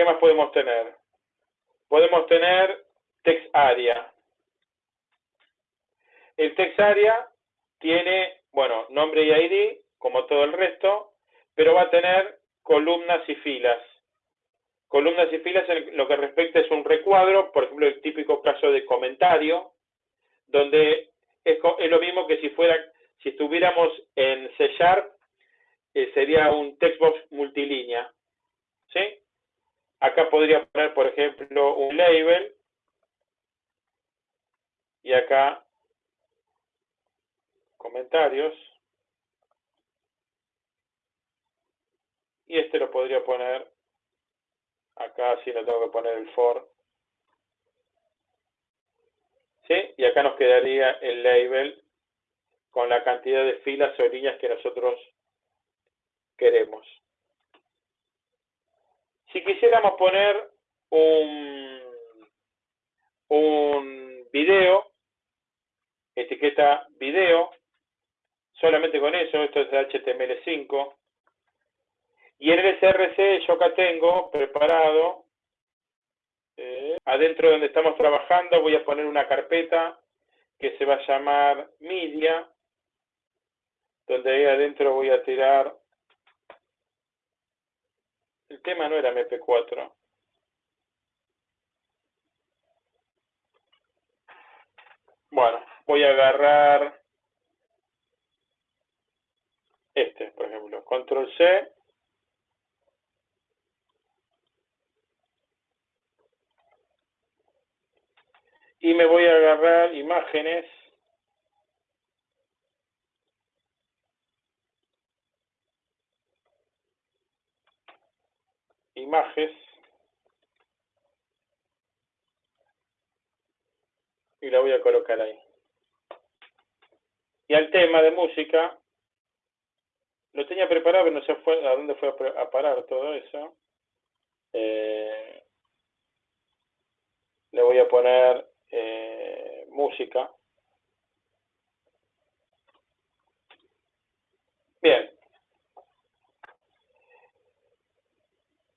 ¿Qué más podemos tener? Podemos tener text area. El text area tiene, bueno, nombre y ID, como todo el resto, pero va a tener columnas y filas. Columnas y filas en lo que respecta es un recuadro, por ejemplo, el típico caso de comentario, donde es, lo mismo que si fuera, si estuviéramos en C Sharp, eh, sería un textbox multilínea. ¿Sí? Acá podría poner, por ejemplo, un label. Y acá comentarios. Y este lo podría poner acá, si no tengo que poner el for. ¿Sí? Y acá nos quedaría el label con la cantidad de filas o líneas que nosotros queremos. Si quisiéramos poner un, un video, etiqueta video, solamente con eso, esto es de HTML5, y en el SRC yo acá tengo preparado, eh, adentro donde estamos trabajando voy a poner una carpeta que se va a llamar media, donde ahí adentro voy a tirar el tema no era MP4. Bueno, voy a agarrar este, por ejemplo, control C. Y me voy a agarrar imágenes imágenes y la voy a colocar ahí. Y al tema de música, lo tenía preparado, pero no sé fue, a dónde fue a parar todo eso. Eh, le voy a poner eh, música. Bien,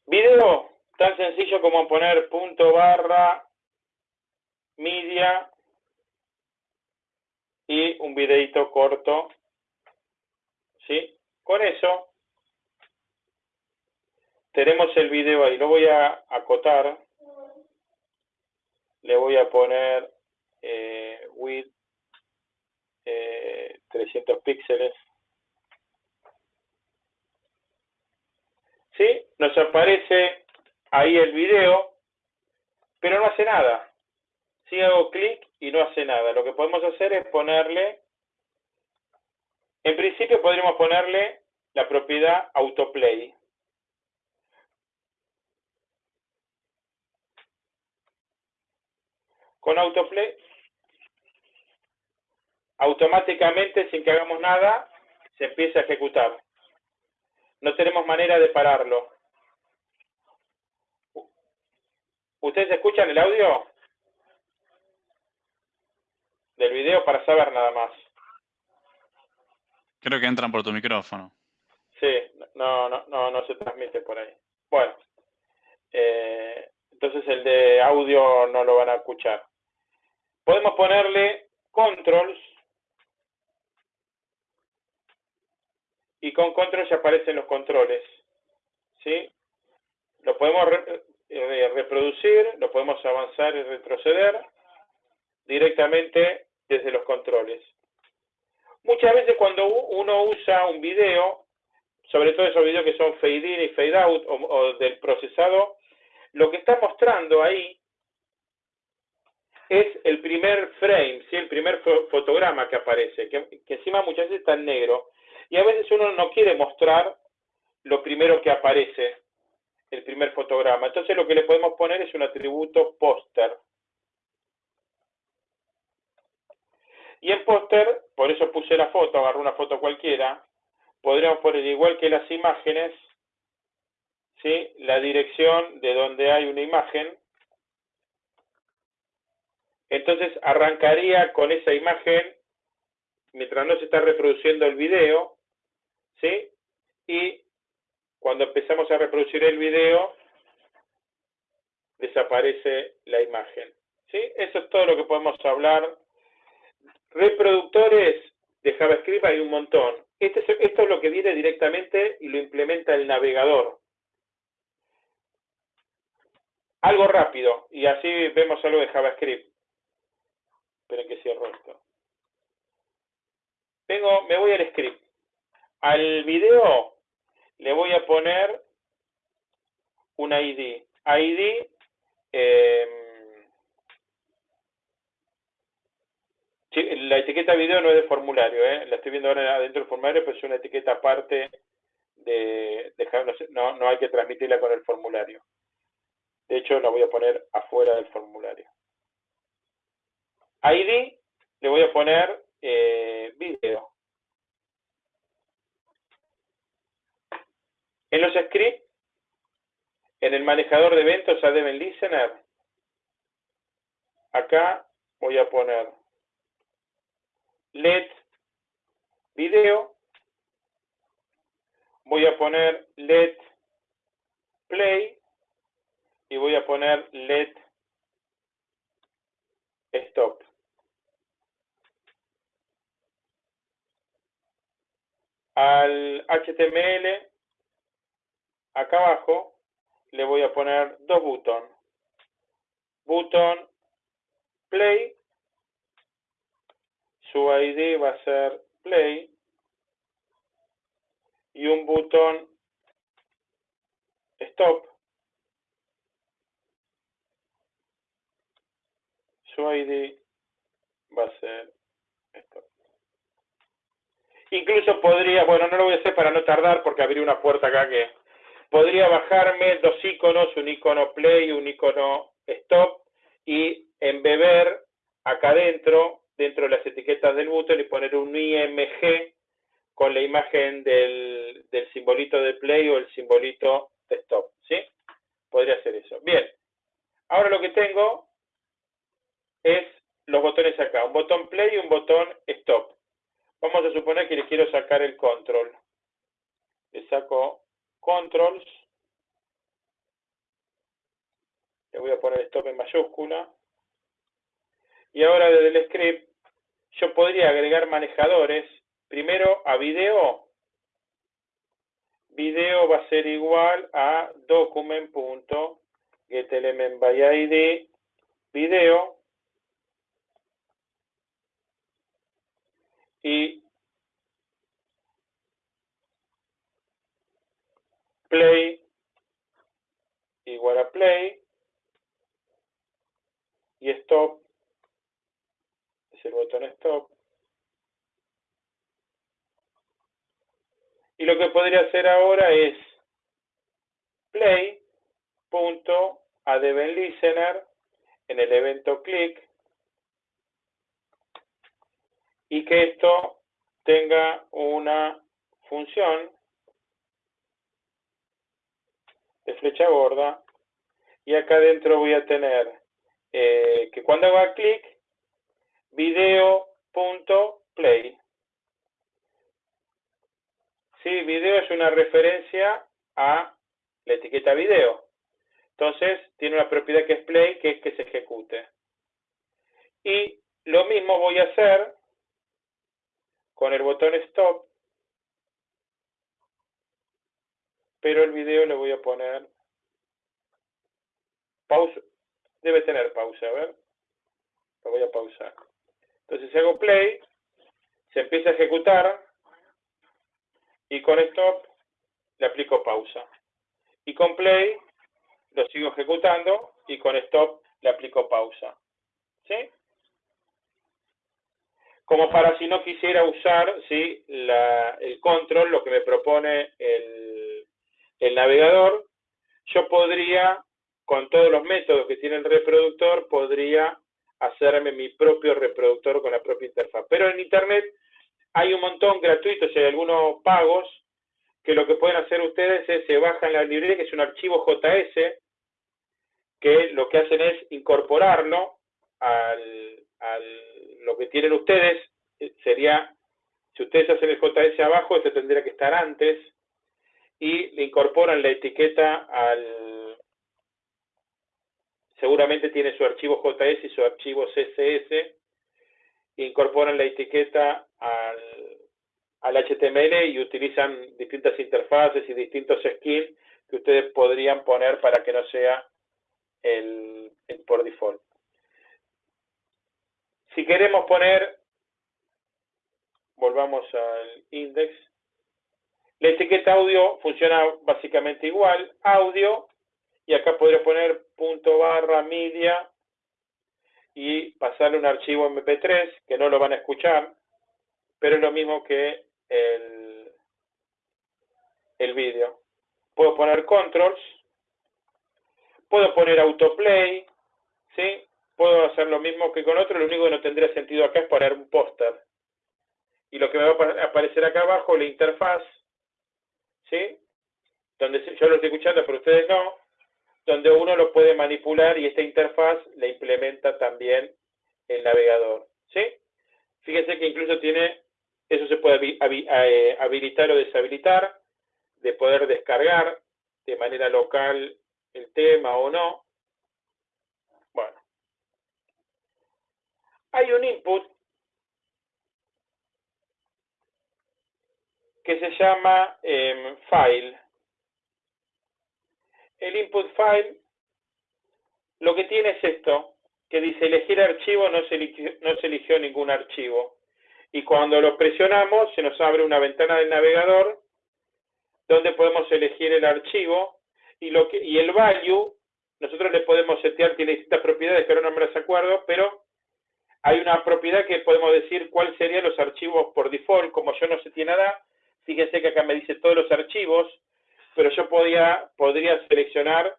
Video, tan sencillo como poner punto barra media y un videito corto. ¿Sí? Con eso tenemos el video ahí. Lo voy a acotar. Le voy a poner eh, width eh, 300 píxeles. ¿Sí? Nos aparece ahí el video, pero no hace nada. Si hago clic y no hace nada, lo que podemos hacer es ponerle, en principio podríamos ponerle la propiedad autoplay. Con autoplay, automáticamente, sin que hagamos nada, se empieza a ejecutar. No tenemos manera de pararlo. ¿Ustedes escuchan el audio? Del video para saber nada más. Creo que entran por tu micrófono. Sí, no, no, no, no se transmite por ahí. Bueno, eh, entonces el de audio no lo van a escuchar. Podemos ponerle controls y con control ya aparecen los controles. ¿sí? Lo podemos eh, reproducir, lo podemos avanzar y retroceder directamente desde los controles. Muchas veces cuando uno usa un video, sobre todo esos videos que son fade in y fade out o, del procesado, lo que está mostrando ahí es el primer frame, ¿sí? el primer fotograma que aparece, que, que encima muchas veces está en negro. Y a veces uno no quiere mostrar lo primero que aparece, el primer fotograma. Entonces lo que le podemos poner es un atributo póster. Y en póster, por eso puse la foto, agarré una foto cualquiera, podríamos poner igual que las imágenes, ¿sí? la dirección de donde hay una imagen. Entonces arrancaría con esa imagen, mientras no se está reproduciendo el video, ¿sí? Y cuando empezamos a reproducir el video, desaparece la imagen. ¿Sí? Eso es todo lo que podemos hablar. Reproductores de JavaScript hay un montón. Este esto es lo que viene directamente y lo implementa el navegador. Algo rápido, y así vemos algo de JavaScript. Esperen que cierro esto. Vengo, me voy al script. Al video le voy a poner un ID. ID eh, la etiqueta video no es de formulario, ¿eh? la estoy viendo ahora adentro del formulario, pero es una etiqueta aparte de, no, no hay que transmitirla con el formulario. De hecho, la voy a poner afuera del formulario. ID le voy a poner eh, video. En los scripts, en el manejador de eventos a Devin Listener, acá voy a poner LED video, voy a poner LED play y voy a poner LED stop. Al HTML, acá abajo, le voy a poner dos botones. Botón play su ID va a ser play y un botón stop. Su ID va a ser. Incluso podría, bueno, no lo voy a hacer para no tardar porque abrí una puerta acá que podría bajarme dos iconos, un icono play un icono stop y embeber acá adentro dentro de las etiquetas del button y poner un IMG con la imagen del, del simbolito de play o el simbolito de stop, ¿sí? Podría hacer eso. Bien, ahora lo que tengo es los botones acá, un botón play y un botón stop. Vamos a suponer que le quiero sacar el control. Le saco controls. Le voy a poner stop en mayúscula. Y ahora desde el script yo podría agregar manejadores. Primero a video. Video va a ser igual a document.getElementById video y play igual a play y stop el botón stop. Y lo que podría hacer ahora es play punto listener en el evento click y que esto tenga una función de flecha gorda y acá adentro voy a tener eh, que cuando haga clic video.play. Sí, video es una referencia a la etiqueta video. Entonces, tiene una propiedad que es play, que es que se ejecute. Y lo mismo voy a hacer con el botón stop, pero el video le voy a poner pausa. Debe tener pausa, a ver. Lo voy a pausar. Entonces hago play, se empieza a ejecutar y con stop le aplico pausa. Y con play lo sigo ejecutando y con stop le aplico pausa. ¿Sí? Como para si no quisiera usar ¿sí? el control, lo que me propone el, navegador, yo podría, con todos los métodos que tiene el reproductor, podría hacerme mi propio reproductor con la propia interfaz. Pero en Internet hay un montón gratuitos y hay algunos pagos que lo que pueden hacer ustedes es se bajan la librería, que es un archivo JS, que lo que hacen es incorporarlo al, lo que tienen ustedes, eh, sería, si ustedes hacen el JS abajo, eso tendría que estar antes, y le incorporan la etiqueta al, seguramente tiene su archivo JS y su archivo CSS, incorporan la etiqueta al, al HTML y utilizan distintas interfaces y distintos skins que ustedes podrían poner para que no sea el por default. Si queremos poner, volvamos al index, la etiqueta audio funciona básicamente igual, audio, y acá podría poner punto barra media y pasarle un archivo MP3, que no lo van a escuchar, pero es lo mismo que el, el vídeo. Puedo poner controls, puedo poner autoplay, ¿sí? Puedo hacer lo mismo que con otro, lo único que no tendría sentido acá es poner un póster. Y lo que me va a aparecer acá abajo, la interfaz, ¿sí? Donde yo lo estoy escuchando, pero ustedes no, donde uno lo puede manipular y esta interfaz la implementa también el navegador, ¿sí? Fíjense que incluso tiene, eso se puede eh, habilitar o deshabilitar, de poder descargar de manera local el tema o no. Bueno. Hay un input que se llama em, file. El input file lo que tiene es esto, que dice elegir archivo, no se, eligió, no se eligió ningún archivo. Y cuando lo presionamos, se nos abre una ventana del navegador donde podemos elegir el archivo y, lo y el value, nosotros le podemos setear, tiene distintas propiedades que ahora no me las acuerdo, pero hay una propiedad que podemos decir cuáles serían los archivos por default, como yo no sé tiene nada, fíjense que acá me dice todos los archivos, pero yo podía, podría seleccionar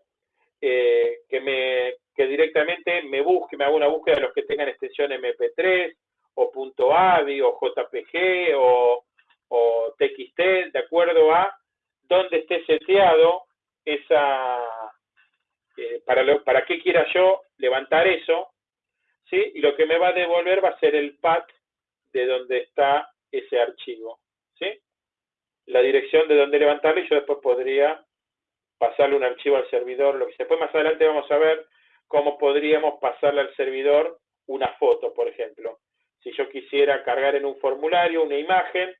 eh, que, me, que directamente me busque, me haga una búsqueda de los que tengan extensión MP3, o .avi, o JPG, o, o TXT, de acuerdo a dónde esté seteado esa, eh, para, lo, para qué quiera yo levantar eso, ¿sí? Y lo que me va a devolver va a ser el path de donde está ese archivo, ¿sí? La dirección de donde levantarlo y yo después podría pasarle un archivo al servidor, lo que después más adelante vamos a ver cómo podríamos pasarle al servidor una foto, por ejemplo. Si yo quisiera cargar en un formulario una imagen,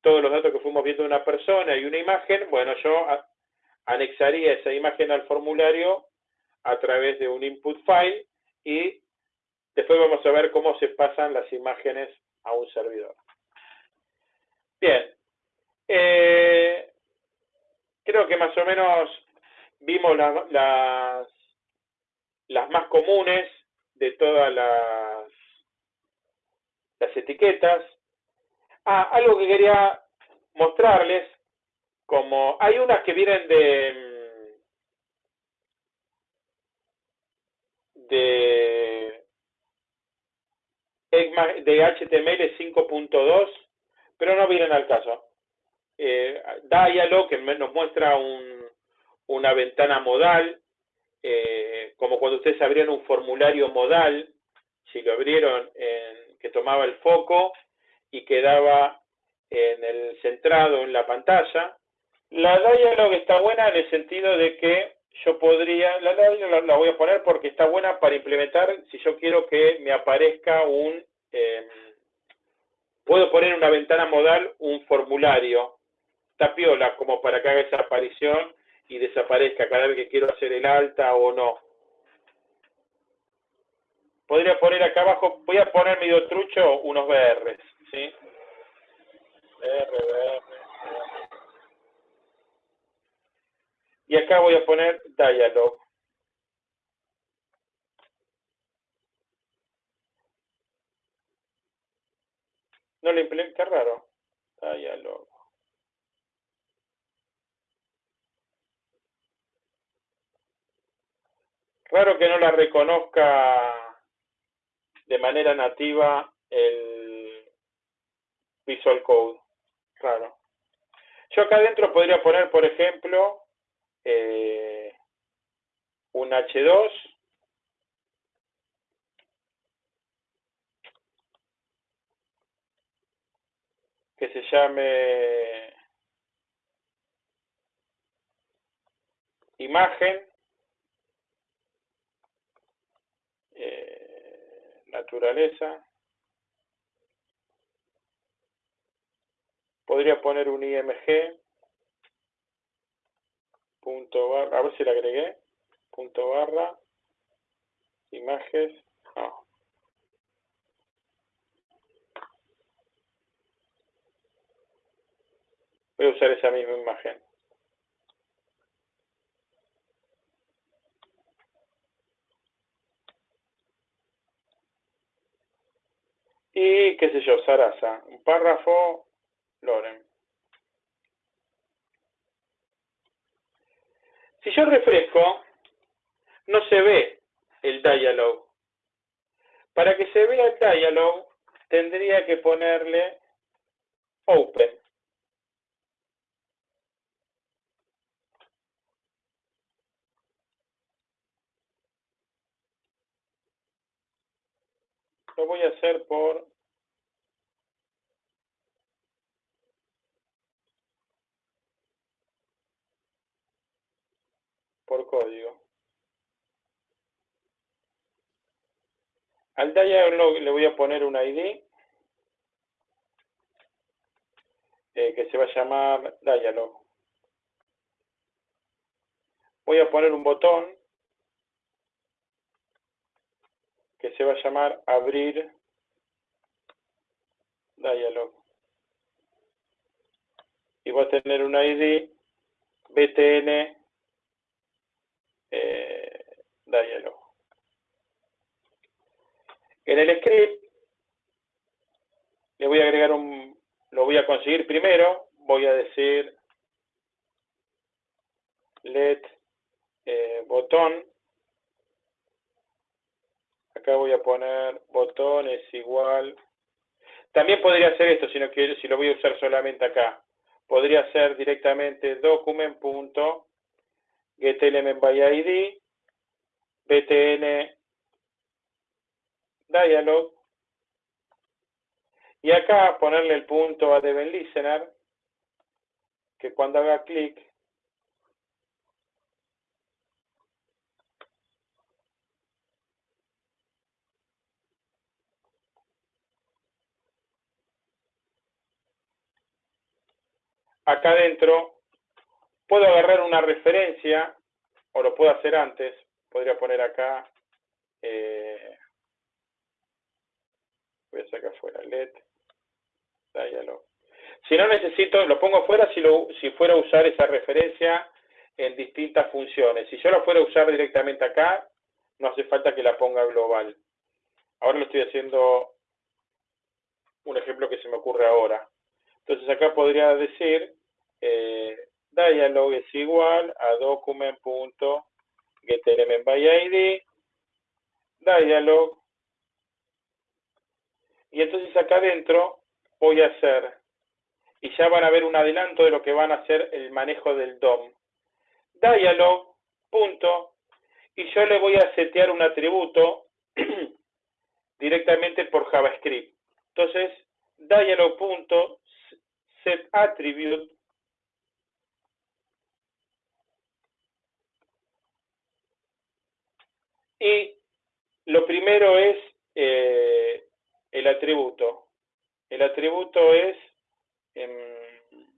todos los datos que fuimos viendo de una persona y una imagen, bueno, yo anexaría esa imagen al formulario a través de un input file y después vamos a ver cómo se pasan las imágenes a un servidor. Bien, eh, creo que más o menos vimos las, más comunes de todas las, etiquetas. Ah, algo que quería mostrarles, como hay unas que vienen de de HTML 5.2, pero no vienen al caso. Eh, Dialog, que nos muestra un, una ventana modal, eh, como cuando ustedes abrían un formulario modal, si lo abrieron, en, que tomaba el foco y quedaba en el centrado en la pantalla. La Dialog está buena en el sentido de que yo podría, la Dialog la, voy a poner porque está buena para implementar si yo quiero que me aparezca un, em, puedo poner en una ventana modal un formulario, tapiola, como para que haga esa aparición y desaparezca cada vez que quiero hacer el alta o no. Podría poner acá abajo, voy a poner medio trucho unos BRs, ¿sí? Y acá voy a poner dialog. No le implementa raro. Dialog. Raro que no la reconozca de manera nativa el Visual Code. Claro. Yo acá adentro podría poner, por ejemplo, eh, un H2 que se llame imagen naturaleza. Podría poner un IMG, punto barra, a ver si la agregué, punto barra, imágenes, no. Voy a usar esa misma imagen. Y, qué sé yo, Sarasa, un párrafo, Loren. Si yo refresco, no se ve el dialog. Para que se vea el dialog, tendría que ponerle open. Lo voy a hacer por por código. Al dialog le voy a poner un ID eh, que se va a llamar dialog. Voy a poner un botón que se va a llamar abrir dialog. Y va a tener un ID btn eh, dialog. En el script le voy a agregar un, lo voy a conseguir primero, voy a decir let eh, botón, acá voy a poner botón es igual, también podría hacer esto si no quiero, si lo voy a usar solamente acá, podría ser directamente document.getElementById btn dialog y acá ponerle el punto a Devin Listener que cuando haga clic acá adentro puedo agarrar una referencia o lo puedo hacer antes podría poner acá eh, voy a sacar fuera LED, dialog. Si no necesito, lo pongo fuera si, lo, si fuera a usar esa referencia en distintas funciones. Si yo lo fuera a usar directamente acá, no hace falta que la ponga global. Ahora lo estoy haciendo un ejemplo que se me ocurre ahora. Entonces acá podría decir eh, dialog es igual a document.getElementById dialog y entonces acá adentro voy a hacer, y ya van a ver un adelanto de lo que van a hacer el manejo del DOM. Dialog, punto, y yo le voy a setear un atributo directamente por JavaScript. Entonces, dialog, punto, set attribute, y lo primero es eh, el atributo. El atributo es em,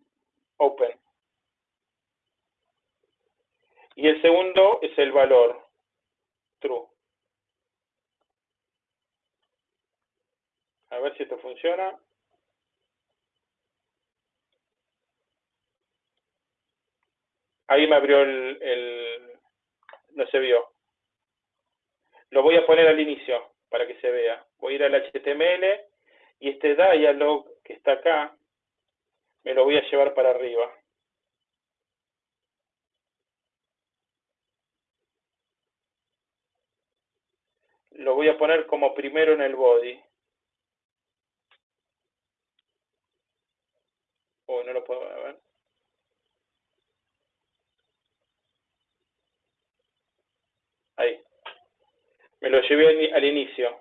open. Y el segundo es el valor, true. A ver si esto funciona. Ahí me abrió el, el, no se vio. Lo voy a poner al inicio para que se vea. Voy a ir al HTML y este dialog que está acá me lo voy a llevar para arriba. Lo voy a poner como primero en el body. Oh, no lo puedo ver. Ahí. Me lo llevé al inicio.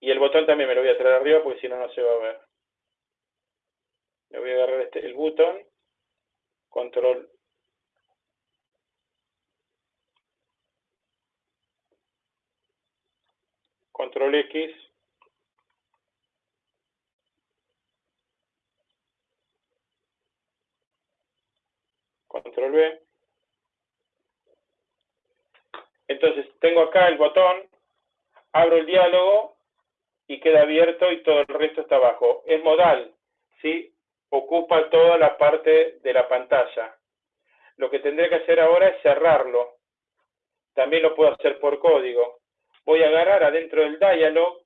Y el botón también me lo voy a traer arriba porque si no, no se va a ver. Le voy a agarrar este, el botón, control control control X, control B. Entonces tengo acá el botón, abro el diálogo y queda abierto y todo el resto está abajo. Es modal, ¿sí? Ocupa toda la parte de la pantalla. Lo que tendré que hacer ahora es cerrarlo. También lo puedo hacer por código. Voy a agarrar adentro del dialog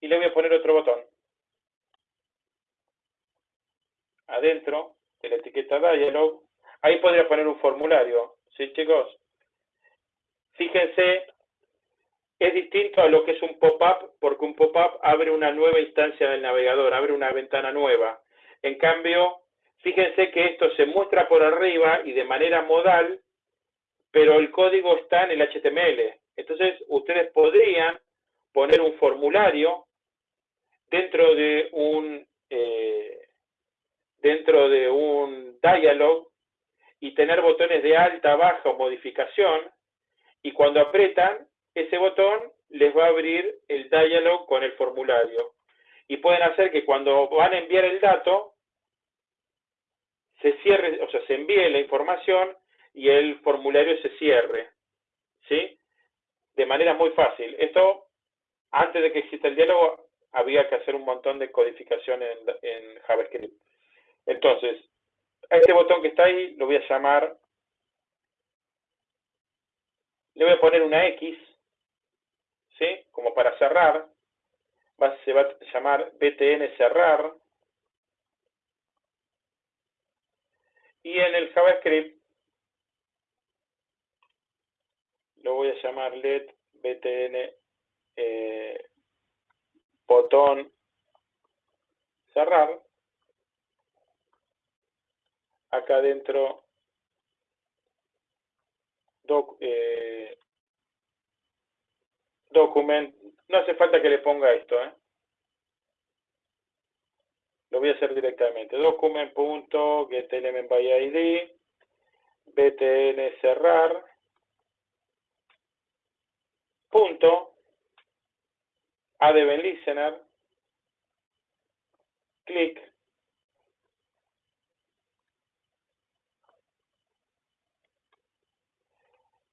y le voy a poner otro botón. Adentro de la etiqueta dialog. Ahí podría poner un formulario. ¿Sí, chicos? Fíjense, es distinto a lo que es un pop-up, porque un pop-up abre una nueva instancia del navegador, abre una ventana nueva. En cambio, fíjense que esto se muestra por arriba y de manera modal, pero el código está en el HTML. Entonces, ustedes podrían poner un formulario dentro de un, eh, dentro de un dialog y tener botones de alta, baja o modificación y cuando apretan ese botón les va a abrir el dialog con el formulario. Y pueden hacer que cuando van a enviar el dato, se cierre, o sea, se envíe la información y el formulario se cierre. ¿Sí? De manera muy fácil. Esto, antes de que exista el diálogo, había que hacer un montón de codificación en, en JavaScript. Entonces, a este botón que está ahí lo voy a llamar le voy a poner una X, ¿sí? Como para cerrar. se va a llamar btn cerrar. Y en el JavaScript lo voy a llamar let btn eh, botón cerrar. Acá adentro doc, eh, document, no hace falta que le ponga esto, ¿eh? Lo voy a hacer directamente. Document.getElementById, btn cerrar, punto, listener, clic,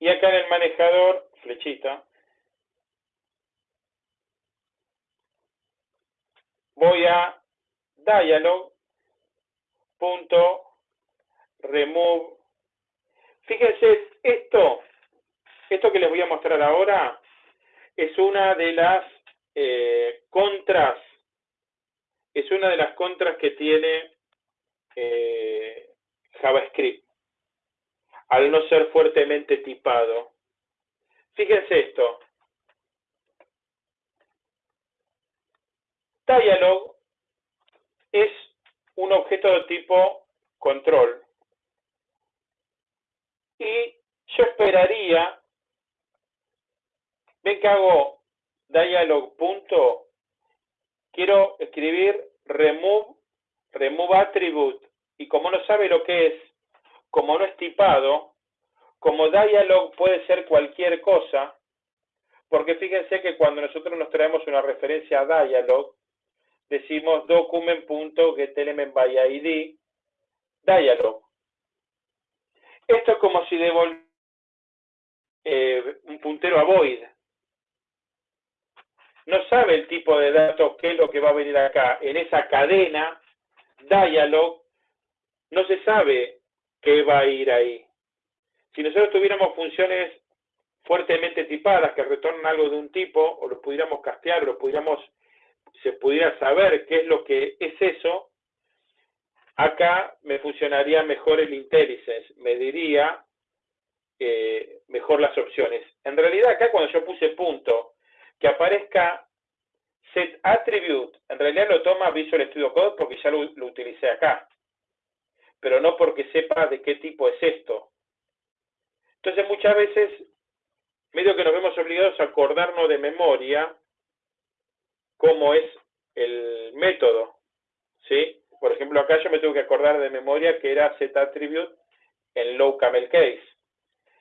Y acá en el manejador, flechita, voy a dialog punto remove. Fíjense, esto, esto que les voy a mostrar ahora es una de las eh, contras, es una de las contras que tiene eh, JavaScript al no ser fuertemente tipado. Fíjense esto. Dialog es un objeto de tipo control. Y yo esperaría, ven que hago dialog punto, quiero escribir remove, remove attribute, y como no sabe lo que es, como no es tipado, como dialog puede ser cualquier cosa, porque fíjense que cuando nosotros nos traemos una referencia a dialog, decimos document.getElementById dialog. Esto es como si devolviera eh, un puntero a void. No sabe el tipo de datos, qué es lo que va a venir acá. En esa cadena, dialog, no se sabe qué va a ir ahí. Si nosotros tuviéramos funciones fuertemente tipadas que retornan algo de un tipo, o lo pudiéramos castear, o lo pudiéramos, se pudiera saber qué es lo que es eso, acá me funcionaría mejor el IntelliSense, me diría eh, mejor las opciones. En realidad acá cuando yo puse punto, que aparezca set attribute, en realidad lo toma Visual Studio Code porque ya lo utilicé acá pero no porque sepa de qué tipo es esto. Entonces muchas veces, medio que nos vemos obligados a acordarnos de memoria cómo es el método, ¿sí? Por ejemplo, acá yo me tengo que acordar de memoria que era attribute en low camel case.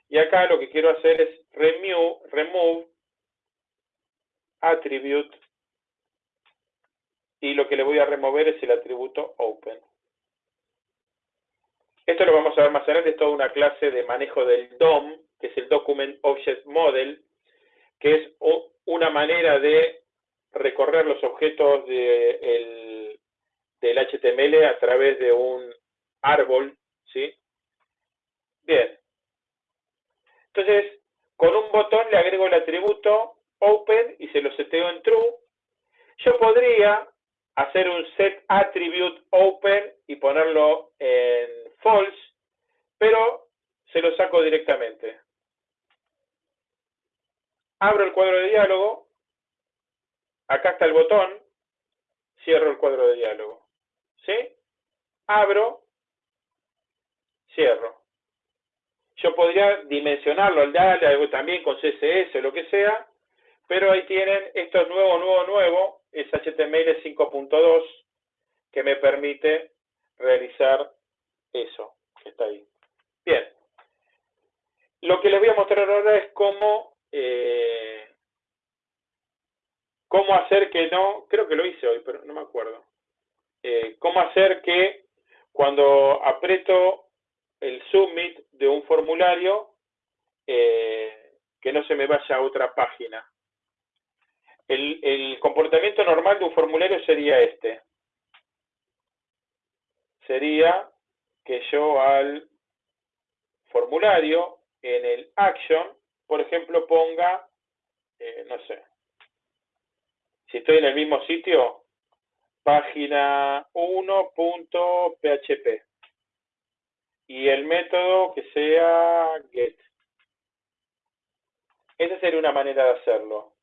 Y acá lo que quiero hacer es remove, remove attribute y lo que le voy a remover es el atributo open. Esto lo vamos a ver más adelante, es toda una clase de manejo del DOM, que es el Document Object Model, que es una manera de recorrer los objetos del HTML a través de un árbol, ¿sí? Bien. Entonces, con un botón le agrego el atributo open y se lo seteo en true. Yo podría hacer un set attribute open y ponerlo en false, pero se lo saco directamente. Abro el cuadro de diálogo, acá está el botón, cierro el cuadro de diálogo. ¿Sí? Abro, cierro. Yo podría dimensionarlo al DALE, también con CSS lo que sea, pero ahí tienen, esto es nuevo, nuevo, nuevo, es HTML 5.2 que me permite realizar eso está ahí. Bien. Lo que les voy a mostrar ahora es cómo, eh, cómo hacer que no, creo que lo hice hoy, pero no me acuerdo. Eh, cómo hacer que cuando aprieto el submit de un formulario, eh, que no se me vaya a otra página. El, el comportamiento normal de un formulario sería este. Sería que yo al formulario, en el action, por ejemplo, ponga, eh, no sé, si estoy en el mismo sitio, página 1.php y el método que sea get. Esa sería una manera de hacerlo.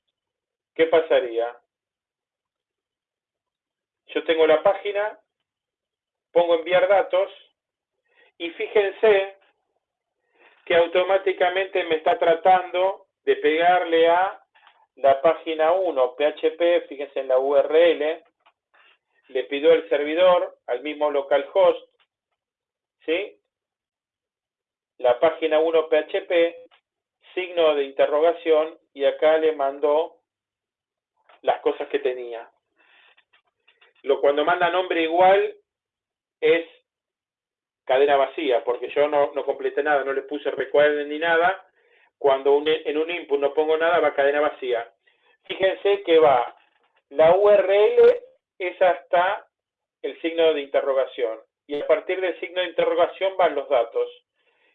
¿Qué pasaría? Yo tengo la página, pongo enviar datos y fíjense que automáticamente me está tratando de pegarle a la página 1 PHP, fíjense en la URL, le pidió al servidor, al mismo localhost, ¿sí? La página 1 PHP, signo de interrogación, y acá le mandó las cosas que tenía. Lo cuando manda nombre igual es cadena vacía, porque yo no, no completé nada, no le puse recuerdo ni nada. Cuando en un input no pongo nada, va cadena vacía. Fíjense que va la URL es hasta el signo de interrogación. Y a partir del signo de interrogación van los datos.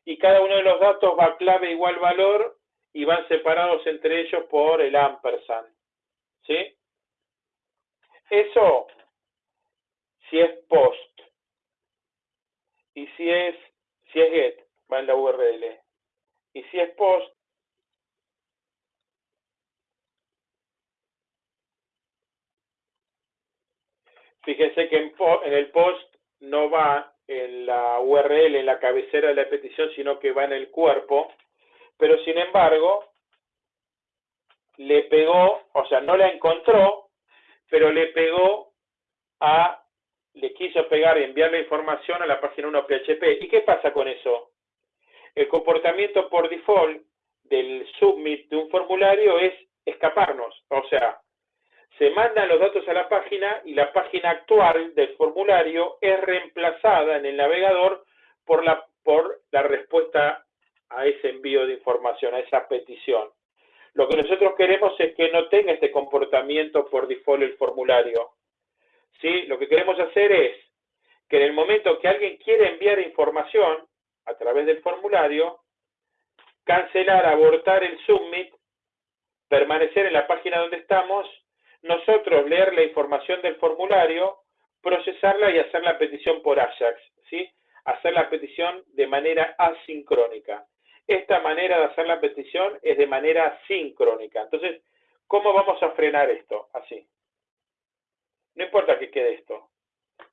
Y cada uno de los datos va clave igual valor y van separados entre ellos por el ampersand. ¿Sí? Eso, si es post y si es, si es get, va en la URL. Y si es post, fíjense que en, en el post no va en la URL, en la cabecera de la petición, sino que va en el cuerpo. Pero sin embargo, le pegó, o sea, no la encontró, pero le pegó a, le quiso pegar y enviar la información a la página 1 PHP. ¿Y qué pasa con eso? El comportamiento por default del submit de un formulario es escaparnos, o sea, se mandan los datos a la página y la página actual del formulario es reemplazada en el navegador por la, por la respuesta a ese envío de información, a esa petición. Lo que nosotros queremos es que no tenga este comportamiento por default el formulario. Lo que queremos hacer es que en el momento que alguien quiere enviar información a través del formulario, cancelar, abortar el submit, permanecer en la página donde estamos, nosotros leer la información del formulario, procesarla y hacer la petición por Ajax, ¿sí? Hacer la petición de manera asincrónica. Esta manera de hacer la petición es de manera sincrónica. Entonces, ¿cómo vamos a frenar esto? Así. No importa que quede esto.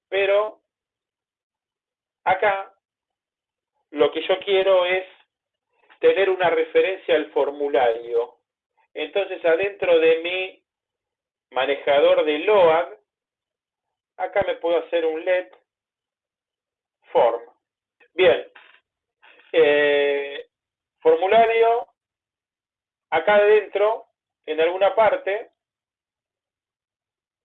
Pero acá lo que yo quiero es tener una referencia al formulario. Entonces, adentro de mi manejador de load, acá me puedo hacer un let form. Bien, eh, formulario, acá adentro, en alguna parte,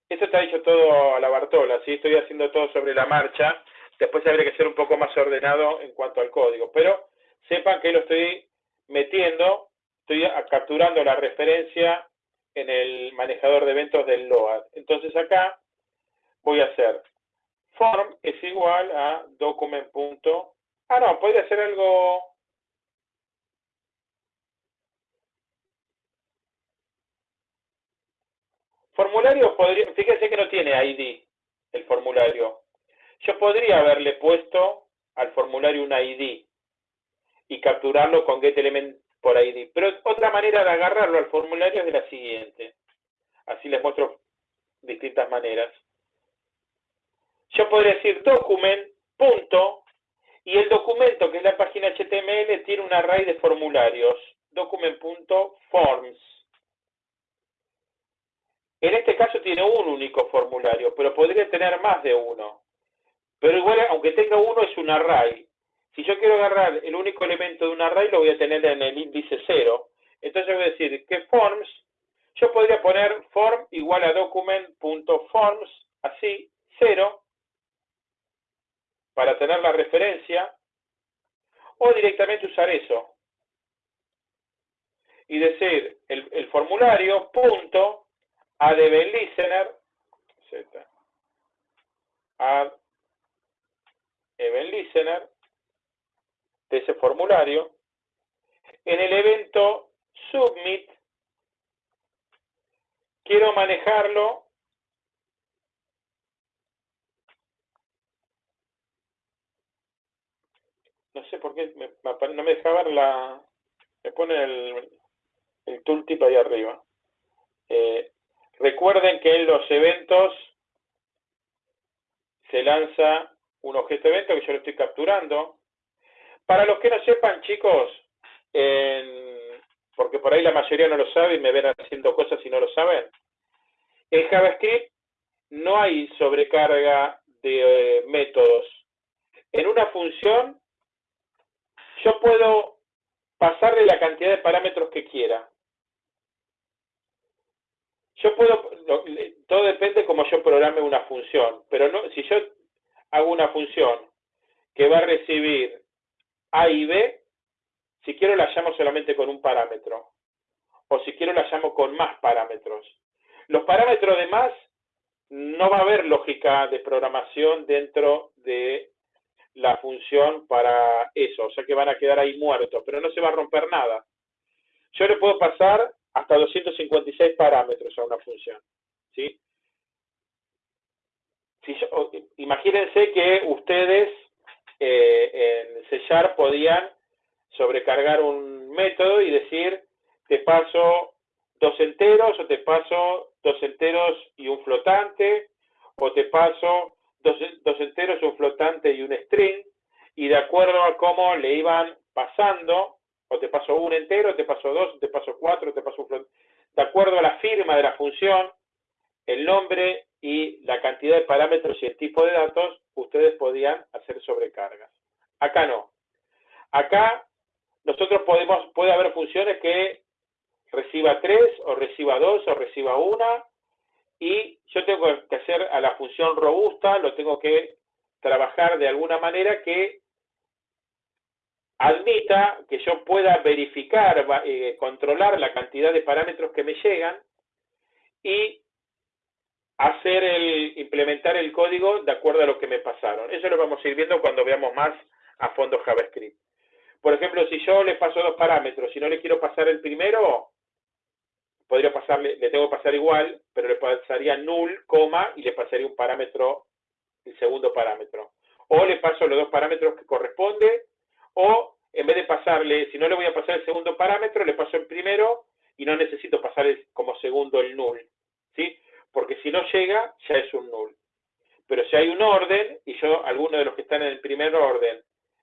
esto está hecho todo a la Bartola, ¿sí? estoy haciendo todo sobre la marcha, después habría que ser un poco más ordenado en cuanto al código, pero sepan que lo estoy metiendo, estoy capturando la referencia en el manejador de eventos del LOAD. Entonces acá voy a hacer form es igual a document. Ah, no, podría hacer algo Formulario podría, fíjense que no tiene ID el formulario. Yo podría haberle puesto al formulario un ID y capturarlo con getElement por ID. Pero otra manera de agarrarlo al formulario es de la siguiente. Así les muestro distintas maneras. Yo podría decir document, punto, y el documento, que es la página HTML, tiene un array de formularios. Document.forms. En este caso tiene un único formulario, pero podría tener más de uno. Pero igual, aunque tenga uno, es un array. Si yo quiero agarrar el único elemento de un array, lo voy a tener en el índice 0. Entonces voy a decir que forms, yo podría poner form igual a document.forms, así, 0, para tener la referencia, o directamente usar eso. Y decir el, el formulario, punto, add event listener, z, add event listener, de ese formulario, en el evento submit, quiero manejarlo no sé por qué no me deja ver la me pone el, el tooltip ahí arriba. Eh, Recuerden que en los eventos se lanza un objeto evento que yo lo estoy capturando. Para los que no sepan, chicos, porque por ahí la mayoría no lo sabe y me ven haciendo cosas y no lo saben, en JavaScript no hay sobrecarga de eh, métodos. En una función, yo puedo pasarle la cantidad de parámetros que quiera. Yo puedo, todo depende cómo yo programe una función, pero no, si yo hago una función que va a recibir A y B, si quiero la llamo solamente con un parámetro, o si quiero la llamo con más parámetros. Los parámetros de más, no va a haber lógica de programación dentro de la función para eso, o sea que van a quedar ahí muertos, pero no se va a romper nada. Yo le puedo pasar hasta 256 parámetros a una función. ¿sí? Imagínense que ustedes eh, en C podían sobrecargar un método y decir, te paso dos enteros, o te paso dos enteros y un flotante, o te paso dos, dos enteros, un flotante y un string, y de acuerdo a cómo le iban pasando, o te paso un entero, te paso dos, te paso cuatro, te paso un De acuerdo a la firma de la función, el nombre y la cantidad de parámetros y el tipo de datos, ustedes podían hacer sobrecargas. Acá no. Acá nosotros podemos, puede haber funciones que reciba tres, o reciba dos, o reciba una, y yo tengo que hacer a la función robusta, lo tengo que trabajar de alguna manera que admita que yo pueda verificar, eh, controlar la cantidad de parámetros que me llegan y hacer el, implementar el código de acuerdo a lo que me pasaron. Eso lo vamos a ir viendo cuando veamos más a fondo JavaScript. Por ejemplo, si yo le paso dos parámetros y no le quiero pasar el primero, podría pasarle, le tengo que pasar igual, pero le pasaría null, coma, y le pasaría un parámetro, el segundo parámetro. O le paso los dos parámetros que corresponde, o en vez de pasarle, si no le voy a pasar el segundo parámetro, le paso el primero y no necesito pasar como segundo el null, ¿sí? Porque si no llega, ya es un null. Pero si hay un orden, y yo, alguno de los que están en el primer orden,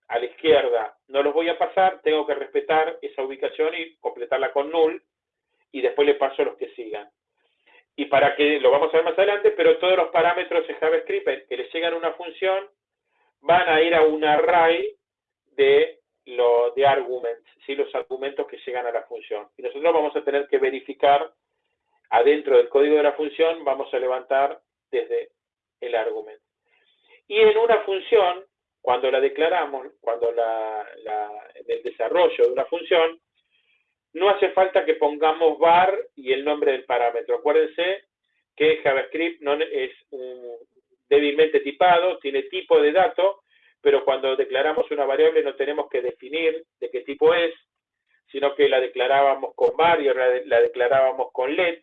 a la izquierda, no los voy a pasar, tengo que respetar esa ubicación y completarla con null, y después le paso los que sigan. Y para que, lo vamos a ver más adelante, pero todos los parámetros de JavaScript que le llegan a una función, van a ir a un array de, lo, de arguments, ¿sí? los argumentos que llegan a la función. Y nosotros vamos a tener que verificar adentro del código de la función, vamos a levantar desde el argumento. Y en una función, cuando la declaramos, cuando la, en el desarrollo de una función, no hace falta que pongamos var y el nombre del parámetro. Acuérdense que JavaScript no es débilmente tipado, tiene tipo de dato, pero cuando declaramos una variable no tenemos que definir de qué tipo es, sino que la declarábamos con var y la declarábamos con let,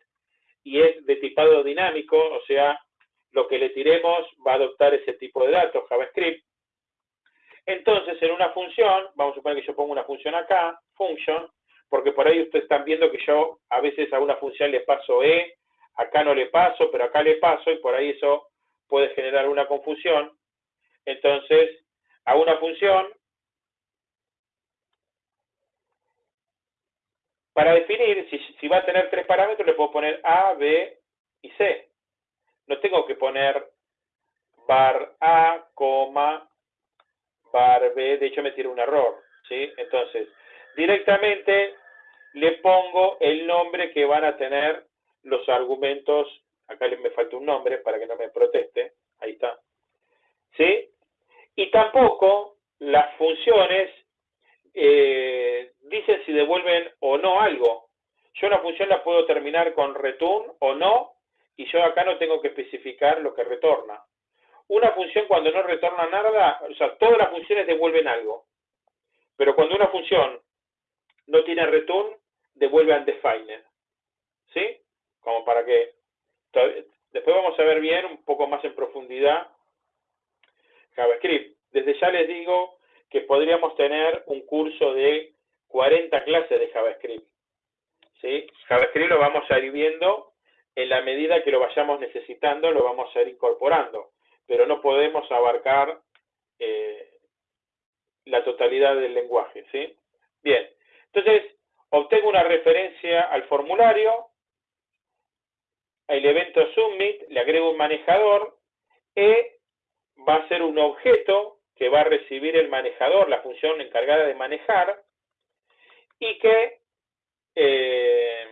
y es de tipado dinámico, o sea, lo que le tiremos va a adoptar ese tipo de datos, JavaScript. Entonces, en una función, vamos a suponer que yo pongo una función acá, function, porque por ahí ustedes están viendo que yo a veces a una función le paso e, acá no le paso, pero acá le paso, y por ahí eso puede generar una confusión. Entonces, a una función, para definir si, va a tener tres parámetros, le puedo poner A, B y C. No tengo que poner bar A, coma, bar B, de hecho me tira un error, ¿sí? Entonces, directamente le pongo el nombre que van a tener los argumentos, acá me falta un nombre para que no me proteste, ahí está, ¿sí? Y tampoco las funciones eh, dicen si devuelven o no algo. Yo una función la puedo terminar con return o no, y yo acá no tengo que especificar lo que retorna. Una función cuando no retorna nada, o sea, todas las funciones devuelven algo. Pero cuando una función no tiene return, devuelve undefined. ¿Sí? Como para que... Después vamos a ver bien, un poco más en profundidad, JavaScript. Desde ya les digo que podríamos tener un curso de 40 clases de JavaScript. ¿Sí? JavaScript lo vamos a ir viendo en la medida que lo vayamos necesitando, lo vamos a ir incorporando, pero no podemos abarcar eh, la totalidad del lenguaje, ¿sí? Bien, entonces obtengo una referencia al formulario, el evento submit, le agrego un manejador, e va a ser un objeto que va a recibir el manejador, la función encargada de manejar, y que eh,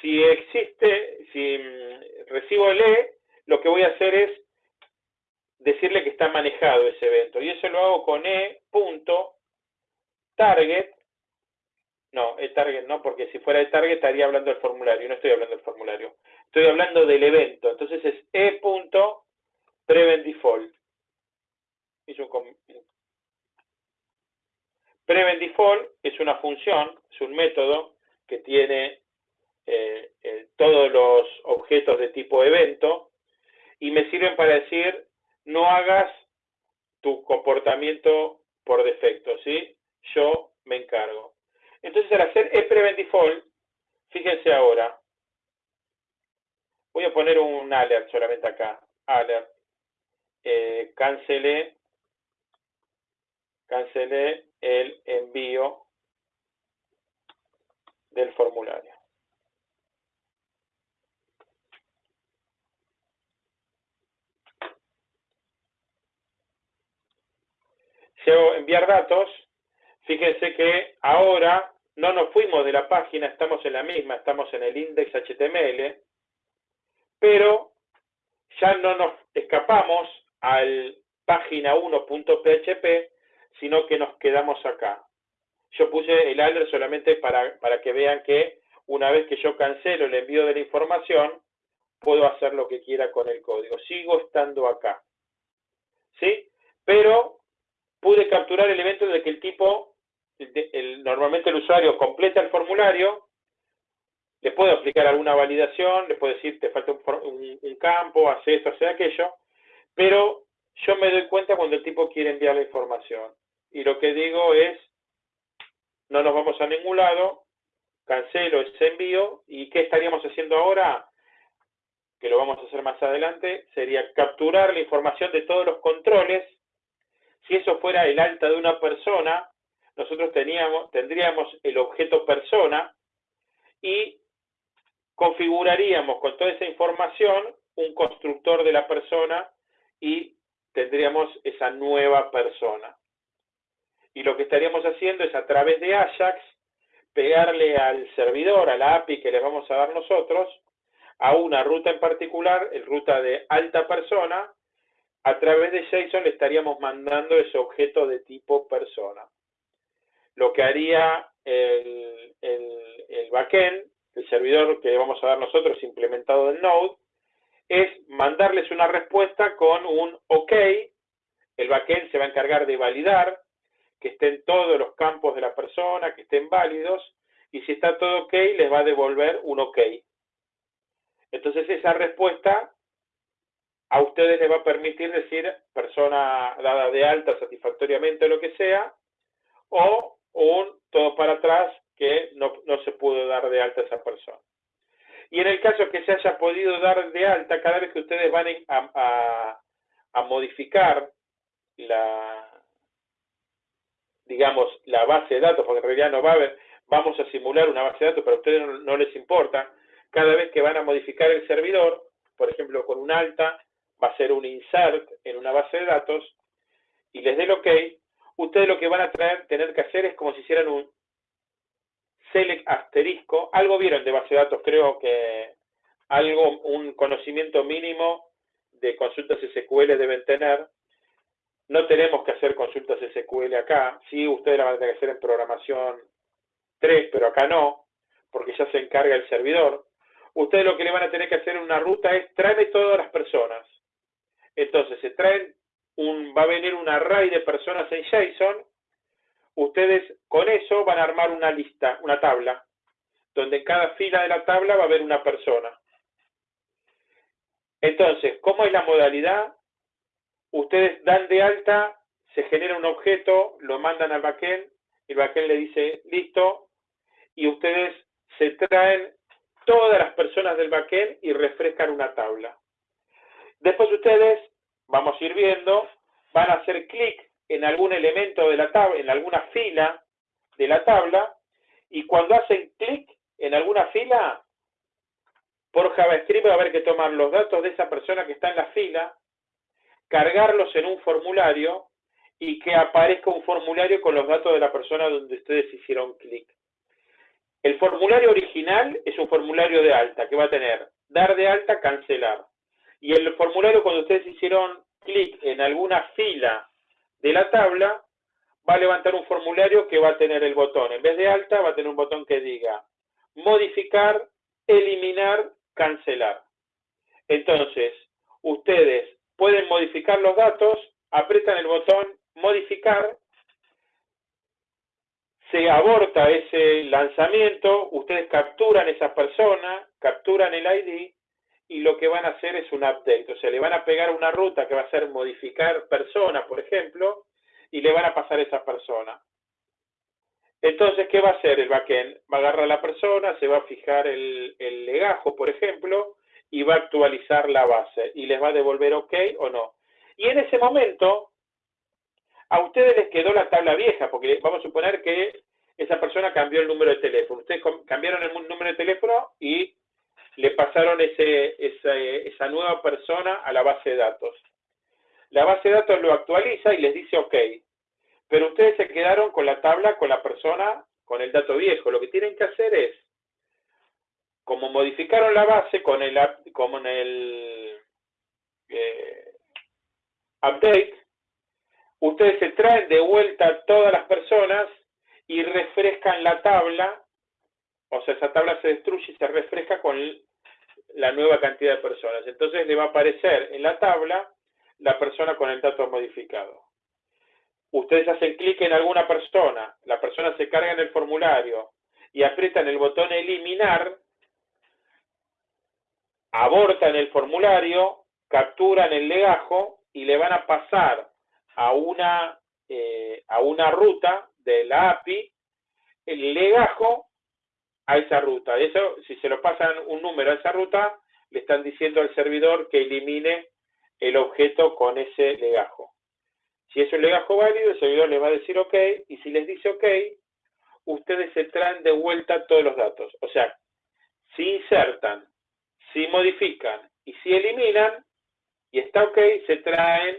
si existe, si mm, recibo el E, lo que voy a hacer es decirle que está manejado ese evento. Y eso lo hago con E punto target. No, el target no, porque si fuera el target estaría hablando del formulario. No estoy hablando del formulario. Estoy hablando del evento. Entonces es E punto prevent default. Prevent default es una función, es un método que tiene eh, eh, todos los objetos de tipo evento y me sirven para decir no hagas tu comportamiento por defecto, ¿sí? Yo me encargo. Entonces al hacer prevent default, fíjense ahora, voy a poner un alert solamente acá, alert, eh, cancelé, cancelé el envío del formulario. si hago enviar datos, fíjense que ahora no nos fuimos de la página, estamos en la misma, estamos en el index HTML, pero ya no nos escapamos al página 1.php, sino que nos quedamos acá. Yo puse el alert solamente para, para que vean que una vez que yo cancelo el envío de la información, puedo hacer lo que quiera con el código. Sigo estando acá. ¿Sí? Pero pude capturar el evento de que el tipo, normalmente el usuario completa el formulario, le puedo aplicar alguna validación, le puedo decir, te falta un, campo, hace esto, hace aquello, pero yo me doy cuenta cuando el tipo quiere enviar la información. Y lo que digo es, no nos vamos a ningún lado, cancelo ese envío, ¿y qué estaríamos haciendo ahora? Que lo vamos a hacer más adelante, sería capturar la información de todos los controles si eso fuera el alta de una persona, nosotros teníamos, tendríamos el objeto persona y configuraríamos con toda esa información un constructor de la persona y tendríamos esa nueva persona. Y lo que estaríamos haciendo es a través de Ajax pegarle al servidor, a la API que les vamos a dar nosotros, a una ruta en particular, el ruta de alta persona, a través de JSON le estaríamos mandando ese objeto de tipo persona. Lo que haría el, el, backend, el servidor que vamos a dar nosotros implementado en Node, es mandarles una respuesta con un OK. El backend se va a encargar de validar que estén todos los campos de la persona, que estén válidos, y si está todo OK, les va a devolver un OK. Entonces esa respuesta a ustedes les va a permitir decir persona dada de alta satisfactoriamente o lo que sea, o un todo para atrás que no, se pudo dar de alta esa persona. Y en el caso que se haya podido dar de alta, cada vez que ustedes van a, a modificar la, digamos, la base de datos, porque en realidad no va a haber, vamos a simular una base de datos, pero a ustedes no, les importa, cada vez que van a modificar el servidor, por ejemplo, con un alta, va a ser un insert en una base de datos, y les dé el OK, ustedes lo que van a tener que hacer es como si hicieran un select asterisco, algo vieron de base de datos, creo que algo, un conocimiento mínimo de consultas SQL deben tener, no tenemos que hacer consultas SQL acá, sí, ustedes la van a tener que hacer en programación 3, pero acá no, porque ya se encarga el servidor. Ustedes lo que le van a tener que hacer en una ruta es tráeme todas las personas. Entonces, se traen un, va a venir un array de personas en JSON, ustedes con eso van a armar una lista, una tabla, donde en cada fila de la tabla va a haber una persona. Entonces, ¿cómo es la modalidad? ustedes dan de alta, se genera un objeto, lo mandan al backend, el backend le dice listo, y ustedes se traen todas las personas del backend y refrescan una tabla. Después ustedes, vamos a ir viendo, van a hacer clic en algún elemento de la tabla, en alguna fila de la tabla, y cuando hacen clic en alguna fila, por JavaScript va a haber que tomar los datos de esa persona que está en la fila, cargarlos en un formulario y que aparezca un formulario con los datos de la persona donde ustedes hicieron clic. El formulario original es un formulario de alta que va a tener dar de alta, cancelar. Y el formulario cuando ustedes hicieron clic en alguna fila de la tabla, va a levantar un formulario que va a tener el botón, en vez de alta, va a tener un botón que diga modificar, eliminar, cancelar. Entonces, ustedes pueden modificar los datos, apretan el botón modificar, se aborta ese lanzamiento, ustedes capturan esa persona, capturan el ID y lo que van a hacer es un update, o sea, le van a pegar una ruta que va a ser modificar persona, por ejemplo, y le van a pasar esa persona. Entonces, ¿qué va a hacer el backend? Va a agarrar a la persona, se va a fijar el legajo, por ejemplo, y va a actualizar la base y les va a devolver OK o no. Y en ese momento, a ustedes les quedó la tabla vieja, porque vamos a suponer que esa persona cambió el número de teléfono. Ustedes cambiaron el número de teléfono y le pasaron esa, nueva persona a la base de datos. La base de datos lo actualiza y les dice OK. Pero ustedes se quedaron con la tabla, con la persona, con el dato viejo. Lo que tienen que hacer es como modificaron la base con el, como en el eh, update, ustedes se traen de vuelta todas las personas y refrescan la tabla, o sea, esa tabla se destruye y se refresca con la nueva cantidad de personas. Entonces le va a aparecer en la tabla la persona con el dato modificado. Ustedes hacen clic en alguna persona, la persona se carga en el formulario y aprietan el botón eliminar, abortan el formulario, capturan el legajo y le van a pasar a una, eh, a una ruta de la API el legajo a esa ruta. Eso, si se lo pasan un número a esa ruta, le están diciendo al servidor que elimine el objeto con ese legajo. Si es un legajo válido, el servidor le va a decir OK, y si les dice OK, ustedes se traen de vuelta todos los datos. O sea, si insertan si modifican y si eliminan, y está ok, se traen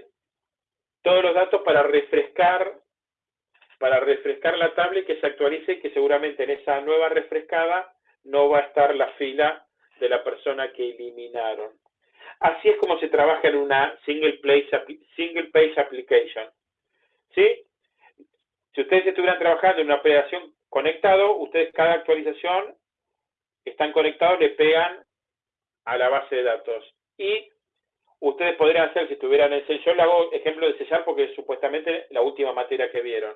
todos los datos para refrescar para refrescar la tabla que se actualice y que seguramente en esa nueva refrescada no va a estar la fila de la persona que eliminaron. Así es como se trabaja en una single page, single page application. ¿Sí? Si ustedes estuvieran trabajando en una operación conectado, ustedes cada actualización están conectados, le pegan a la base de datos. Y ustedes podrían hacer, si estuvieran en C, yo le hago ejemplo de sellar porque es supuestamente la última materia que vieron.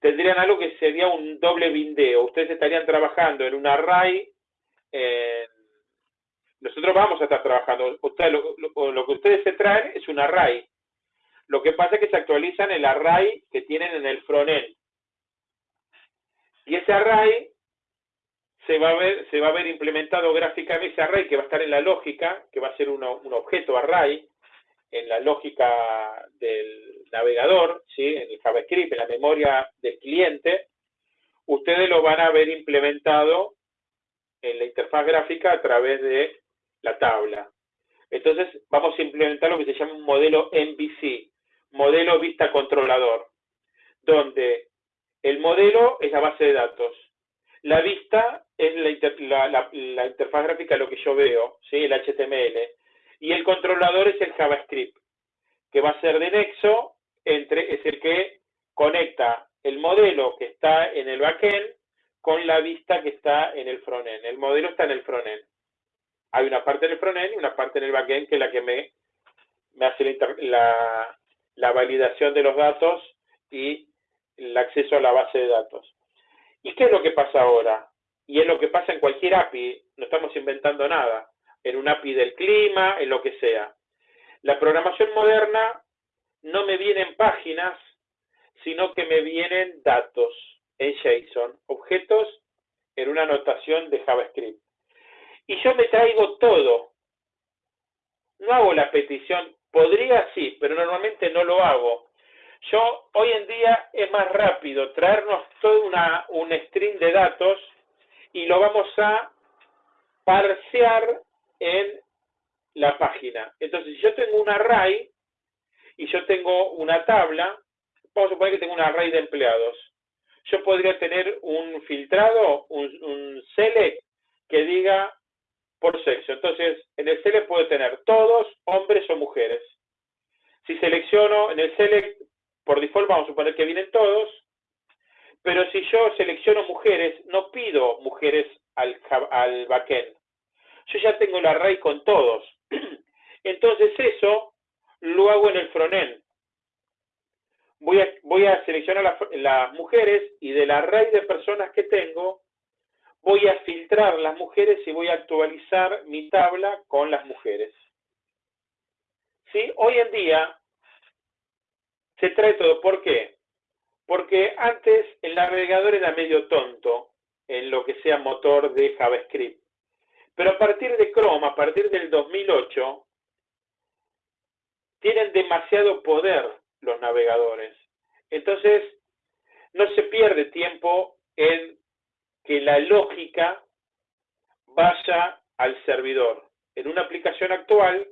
Tendrían algo que sería un doble bindeo. Ustedes estarían trabajando en un array. nosotros vamos a estar trabajando. lo, que ustedes se traen es un array. Lo que pasa es que se actualizan el array que tienen en el frontend. Y ese array se va a ver, se va a ver implementado gráficamente ese array que va a estar en la lógica, que va a ser un objeto array, en la lógica del navegador, ¿sí? en el JavaScript, en la memoria del cliente, ustedes lo van a ver implementado en la interfaz gráfica a través de la tabla. Entonces, vamos a implementar lo que se llama un modelo MVC, modelo vista controlador, donde el modelo es la base de datos, la vista es la, interfaz gráfica, lo que yo veo, ¿sí? el HTML. Y el controlador es el JavaScript, que va a ser de nexo, entre, es el que conecta el modelo que está en el backend con la vista que está en el frontend. El modelo está en el frontend. Hay una parte en el frontend y una parte en el backend que es la que me, hace la, la validación de los datos y el acceso a la base de datos. ¿Y qué es lo que pasa ahora? Y es lo que pasa en cualquier API, no estamos inventando nada, en un API del clima, en lo que sea. La programación moderna no me vienen páginas, sino que me vienen datos en JSON, objetos en una notación de JavaScript. Y yo me traigo todo. No hago la petición, podría sí, pero normalmente no lo hago. Yo, hoy en día es más rápido traernos todo una, un string de datos y lo vamos a parsear en la página. Entonces, si yo tengo un array y yo tengo una tabla, vamos a suponer que tengo un array de empleados. Yo podría tener un filtrado, un, un select, que diga por sexo. Entonces, en el select puedo tener todos, hombres o mujeres. Si selecciono en el select por default vamos a suponer que vienen todos, pero si yo selecciono mujeres, no pido mujeres al, al backend. Yo ya tengo el array con todos. Entonces eso lo hago en el frontend. Voy a, voy a seleccionar las, mujeres y del array de personas que tengo, voy a filtrar las mujeres y voy a actualizar mi tabla con las mujeres. ¿Sí? Hoy en día, se trae todo. ¿Por qué? Porque antes el navegador era medio tonto en lo que sea motor de JavaScript. Pero a partir de Chrome, a partir del 2008, tienen demasiado poder los navegadores. Entonces, no se pierde tiempo en que la lógica vaya al servidor. En una aplicación actual,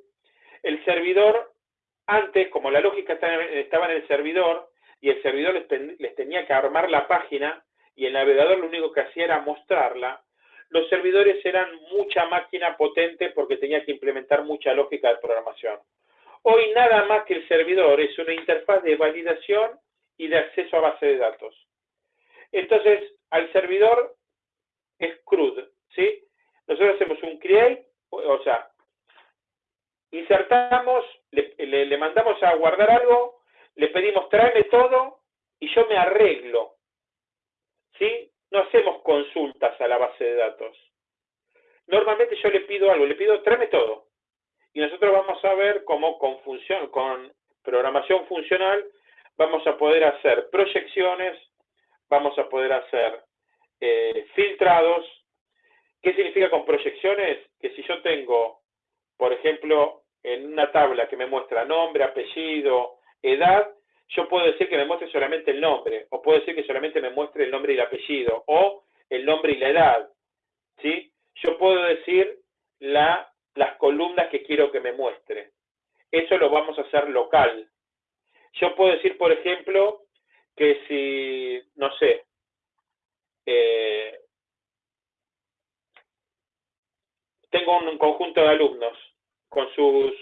el servidor antes, como la lógica estaba en el servidor y el servidor les, tenía que armar la página y el navegador lo único que hacía era mostrarla, los servidores eran mucha máquina potente porque tenía que implementar mucha lógica de programación. Hoy nada más que el servidor es una interfaz de validación y de acceso a base de datos. Entonces, al servidor es CRUD, ¿sí? Nosotros hacemos un create, o sea, insertamos, le, mandamos a guardar algo, le pedimos tráeme todo y yo me arreglo. ¿Sí? No hacemos consultas a la base de datos. Normalmente yo le pido algo, le pido tráeme todo. Y nosotros vamos a ver cómo con, función, con programación funcional vamos a poder hacer proyecciones, vamos a poder hacer eh, filtrados. ¿Qué significa con proyecciones? Que si yo tengo por ejemplo, en una tabla que me muestra nombre, apellido, edad, yo puedo decir que me muestre solamente el nombre, o puedo decir que solamente me muestre el nombre y el apellido, o el nombre y la edad, ¿sí? Yo puedo decir la, las columnas que quiero que me muestre. Eso lo vamos a hacer local. Yo puedo decir, por ejemplo, que si, no sé, eh, tengo un conjunto de alumnos con sus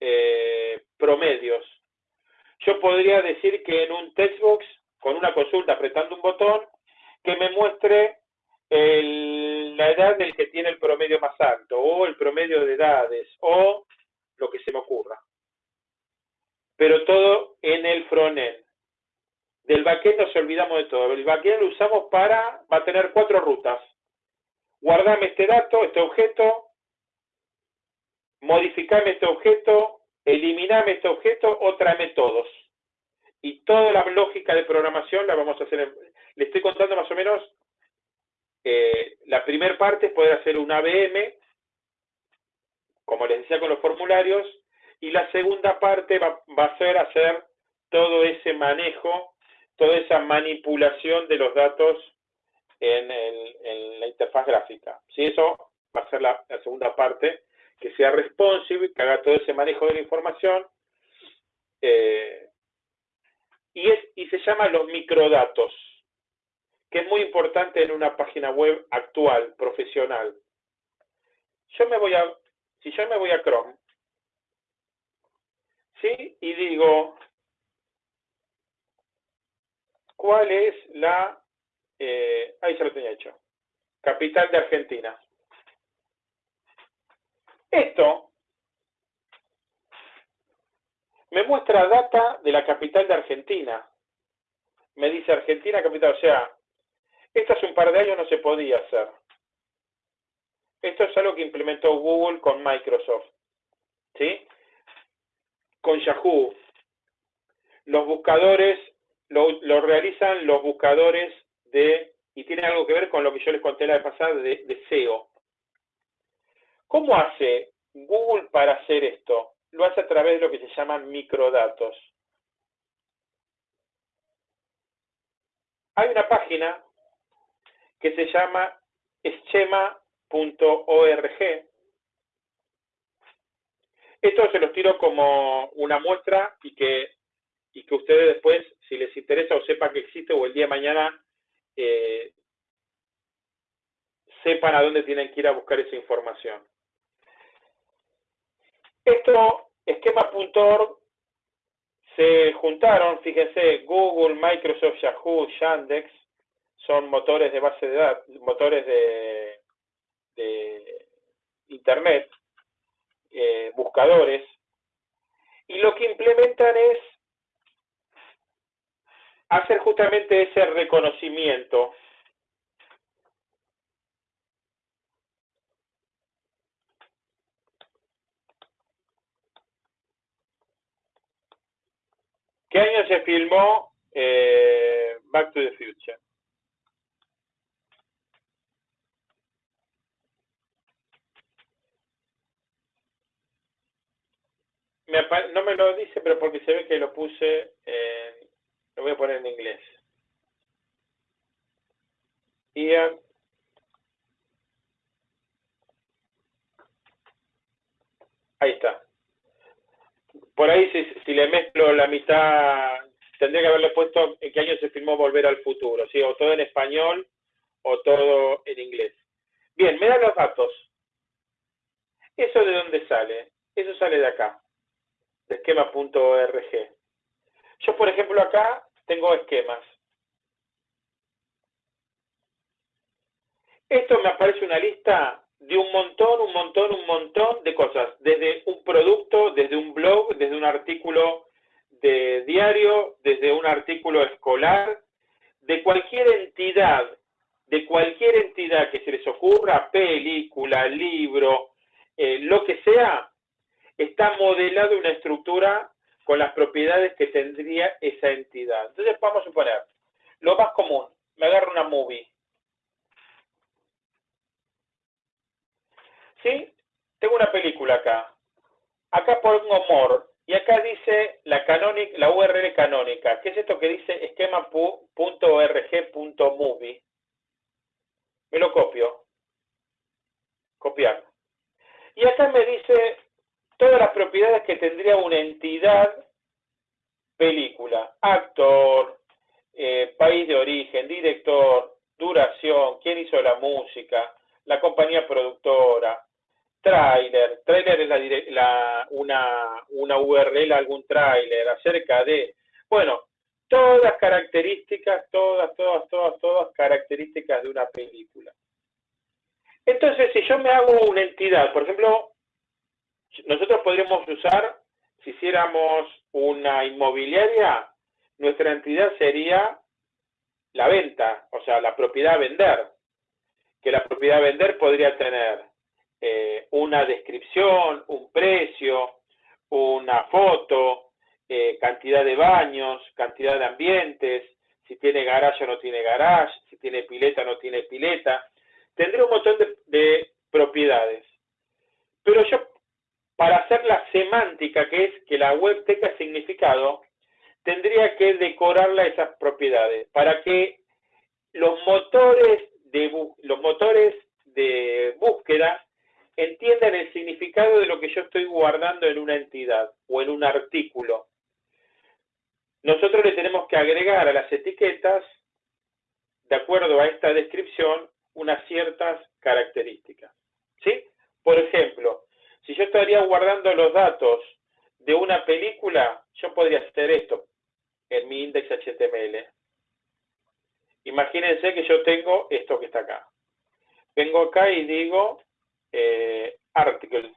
eh, promedios, yo podría decir que en un textbox, con una consulta apretando un botón, que me muestre la edad del que tiene el promedio más alto, o el promedio de edades, o lo que se me ocurra. Pero todo en el frontend. Del backend nos olvidamos de todo. El backend lo usamos para, va a tener cuatro rutas. Guardame este dato, este objeto, modificame este objeto, eliminame este objeto o tráeme todos. Y toda la lógica de programación la vamos a hacer. le estoy contando más o menos la primera parte es poder hacer un ABM, como les decía con los formularios, y la segunda parte va, a ser hacer todo ese manejo toda esa manipulación de los datos en, la interfaz gráfica. Si Eso va a ser la, segunda parte, que sea responsive, que haga todo ese manejo de la información. Eh, y, es, y se llama los microdatos, que es muy importante en una página web actual, profesional. Yo me voy a, si yo me voy a Chrome, ¿sí? Y digo, ¿Cuál es la... Eh, ahí se lo tenía hecho. Capital de Argentina. Esto me muestra data de la capital de Argentina. Me dice Argentina capital, o sea, esto hace un par de años no se podía hacer. Esto es algo que implementó Google con Microsoft. ¿Sí? Con Yahoo. Los buscadores lo, realizan los buscadores de, y tiene algo que ver con lo que yo les conté la vez pasada, de, de SEO. ¿Cómo hace Google para hacer esto? Lo hace a través de lo que se llaman microdatos. Hay una página que se llama schema.org. Esto se los tiro como una muestra y que y que ustedes después, si les interesa o sepan que existe o el día de mañana eh, sepan a dónde tienen que ir a buscar esa información. Esto, esquema.org, se juntaron, fíjense, Google, Microsoft, Yahoo, Yandex, son motores de base de datos, motores de, Internet, eh, buscadores, y lo que implementan es hacer justamente ese reconocimiento. ¿Qué año se filmó eh, Back to the Future? No me lo dice, pero porque se ve que lo puse en lo voy a poner en inglés. Ian. Ahí está. Por ahí, si, le mezclo la mitad, tendría que haberle puesto en qué año se filmó Volver al Futuro, ¿sí? O todo en español o todo en inglés. Bien, me dan los datos. ¿Eso de dónde sale? Eso sale de acá, de esquema.org. Yo, por ejemplo, acá tengo esquemas. Esto me aparece una lista de un montón, un montón, un montón de cosas. Desde un producto, desde un blog, desde un artículo de diario, desde un artículo escolar, de cualquier entidad, de cualquier entidad que se les ocurra, película, libro, eh, lo que sea, está modelado una estructura con las propiedades que tendría esa entidad. Entonces vamos a suponer, lo más común, me agarro una movie. ¿Sí? Tengo una película acá. Acá pongo more. Y acá dice la, canónica, la URL canónica. ¿Qué es esto que dice esquema.org.movie? Me lo copio. Copiar. Y acá me dice todas las propiedades que tendría una entidad película, actor, eh, país de origen, director, duración, quién hizo la música, la compañía productora, tráiler, tráiler es una, una URL, algún tráiler, acerca de, bueno, todas características, todas, todas, todas, todas características de una película. Entonces, si yo me hago una entidad, por ejemplo, nosotros podríamos usar, si hiciéramos una inmobiliaria, nuestra entidad sería la venta, o sea, la propiedad a vender. Que la propiedad a vender podría tener eh, una descripción, un precio, una foto, eh, cantidad de baños, cantidad de ambientes, si tiene garage o no tiene garage, si tiene pileta o no tiene pileta. Tendría un montón de, de propiedades. Pero yo, para hacer la semántica, que es que la web tenga significado, tendría que decorarla esas propiedades para que los motores de, los motores de búsqueda entiendan el significado de lo que yo estoy guardando en una entidad o en un artículo. Nosotros le tenemos que agregar a las etiquetas, de acuerdo a esta descripción, unas ciertas características. ¿Sí? Por ejemplo, si yo estaría guardando los datos de una película, yo podría hacer esto en mi index HTML. Imagínense que yo tengo esto que está acá. Vengo acá y digo eh, article.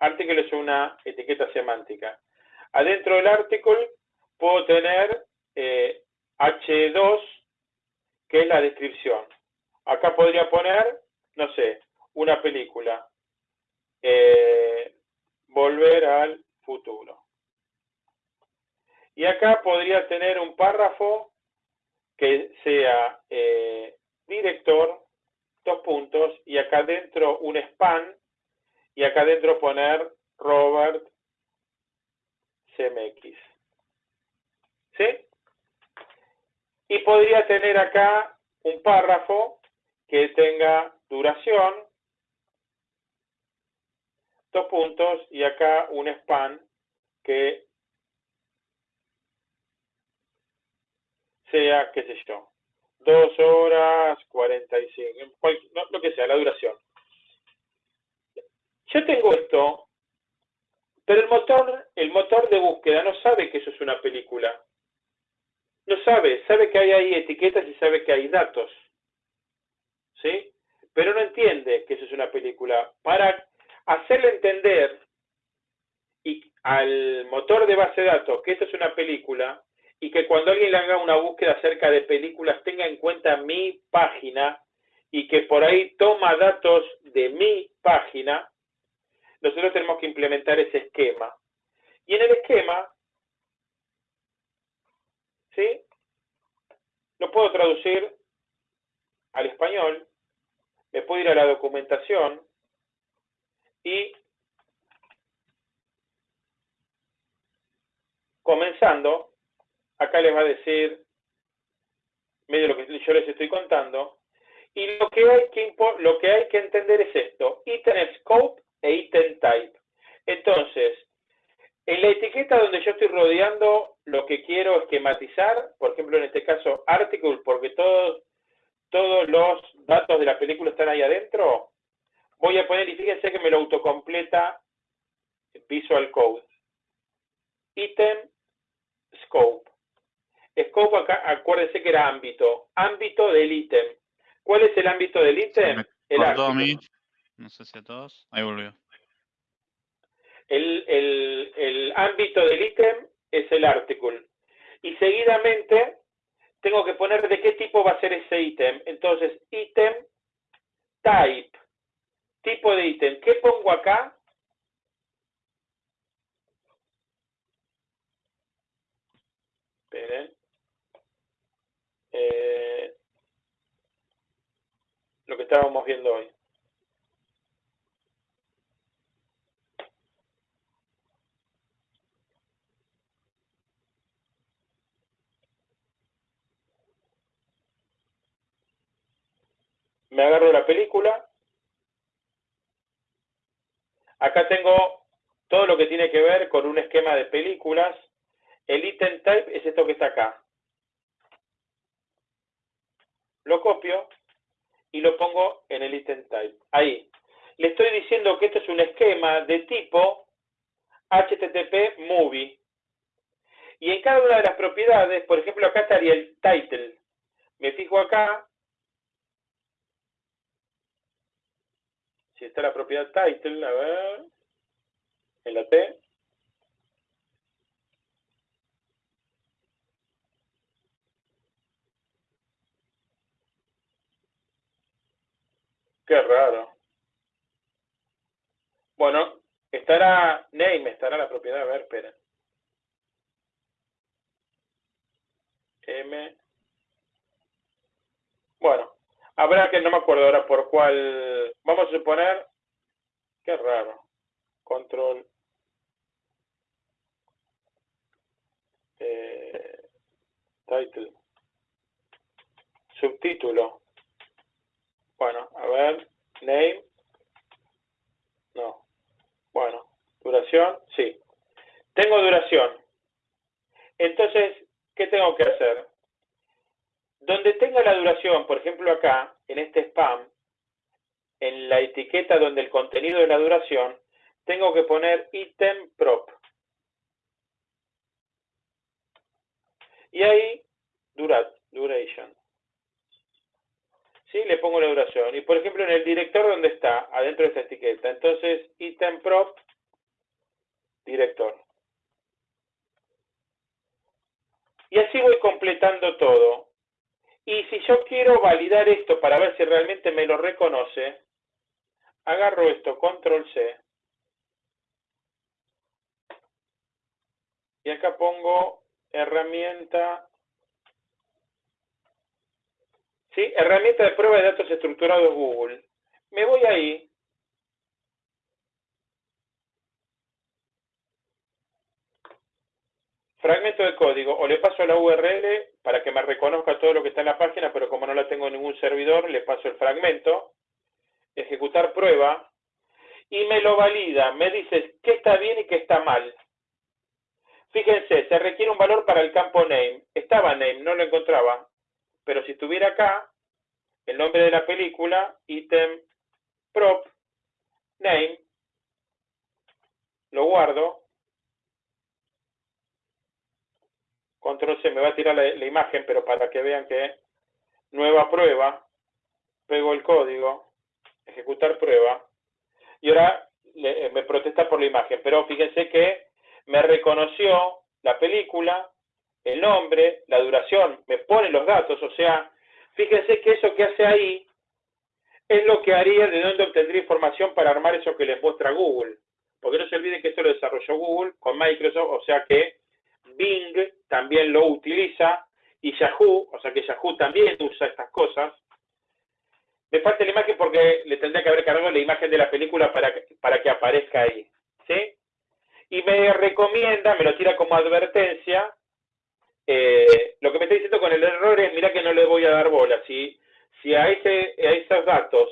Article es una etiqueta semántica. Adentro del article puedo tener eh, H2, que es la descripción. Acá podría poner, no sé, una película. Eh, volver al futuro. Y acá podría tener un párrafo que sea eh, director, dos puntos, y acá dentro un span, y acá dentro poner Robert CMX. ¿Sí? Y podría tener acá un párrafo que tenga duración, dos puntos, y acá un span que sea, qué sé yo, dos horas, 45, no, lo que sea, la duración. Yo tengo esto, pero el motor, el motor de búsqueda no sabe que eso es una película. No sabe, sabe que hay ahí etiquetas y sabe que hay datos. ¿Sí? Pero no entiende que eso es una película. Para hacerle entender y al motor de base de datos que esto es una película, y que cuando alguien le haga una búsqueda acerca de películas tenga en cuenta mi página y que por ahí toma datos de mi página, nosotros tenemos que implementar ese esquema. Y en el esquema, ¿sí? Lo puedo traducir al español, me puedo ir a la documentación y comenzando, acá les va a decir medio lo que yo les estoy contando. Y lo que hay que, lo que, hay que entender es esto, item scope e item type. Entonces, en la etiqueta donde yo estoy rodeando, lo que quiero esquematizar, por ejemplo, en este caso, article, porque todos, todos los datos de la película están ahí adentro, voy a poner, y fíjense que me lo autocompleta Visual Code. Item Scope. Scope acá, acuérdense que era ámbito. Ámbito del ítem. ¿Cuál es el ámbito del ítem? El mí. No sé si a todos. Ahí volvió. El, el, el ámbito del ítem es el article. Y seguidamente tengo que poner de qué tipo va a ser ese ítem. Entonces, ítem type. Tipo de ítem. ¿Qué pongo acá? Eh, lo que estábamos viendo hoy. Me agarro la película. Acá tengo todo lo que tiene que ver con un esquema de películas. El item type es esto que está acá. lo copio y lo pongo en el item type. Ahí. Le estoy diciendo que esto es un esquema de tipo HTTP movie. Y en cada una de las propiedades, por ejemplo, acá estaría el title. Me fijo acá. Si está la propiedad title, a ver. En la T. Qué raro. Bueno, estará name, estará la propiedad. A ver, espera. M. Bueno, habrá que, no me acuerdo ahora por cuál. Vamos a suponer. Qué raro. Control. Eh, title. Subtítulo. Bueno, a ver, name. No. Bueno, duración, sí. Tengo duración. Entonces, ¿qué tengo que hacer? Donde tenga la duración, por ejemplo acá, en este spam, en la etiqueta donde el contenido de la duración, tengo que poner item prop. Y ahí, durat, duration. ¿sí? Le pongo la duración. Y por ejemplo, en el director, ¿dónde está? Adentro de esta etiqueta. Entonces, item prop, director. Y así voy completando todo. Y si yo quiero validar esto para ver si realmente me lo reconoce, agarro esto, control C. Y acá pongo herramienta ¿sí? Herramienta de prueba de datos estructurados Google. Me voy ahí. Fragmento de código. O le paso la URL para que me reconozca todo lo que está en la página, pero como no la tengo en ningún servidor, le paso el fragmento. Ejecutar prueba. Y me lo valida. Me dice qué está bien y qué está mal. Fíjense, se requiere un valor para el campo name. Estaba name, no lo encontraba. Pero si estuviera acá, el nombre de la película, item prop, name, lo guardo, control C, me va a tirar la, imagen, pero para que vean que nueva prueba, pego el código, ejecutar prueba, y ahora me protesta por la imagen, pero fíjense que me reconoció la película, el nombre, la duración, me pone los datos, o sea, fíjense que eso que hace ahí es lo que haría de dónde obtendría información para armar eso que les muestra Google. Porque no se olviden que esto lo desarrolló Google con Microsoft, o sea que Bing también lo utiliza y Yahoo, o sea que Yahoo también usa estas cosas. Me falta la imagen porque le tendría que haber cargado la imagen de la película para que, para que aparezca ahí. ¿Sí? Y me recomienda, me lo tira como advertencia, eh, lo que me está diciendo con el error es, mira que no le voy a dar bola. Si, si a, ese, a esos datos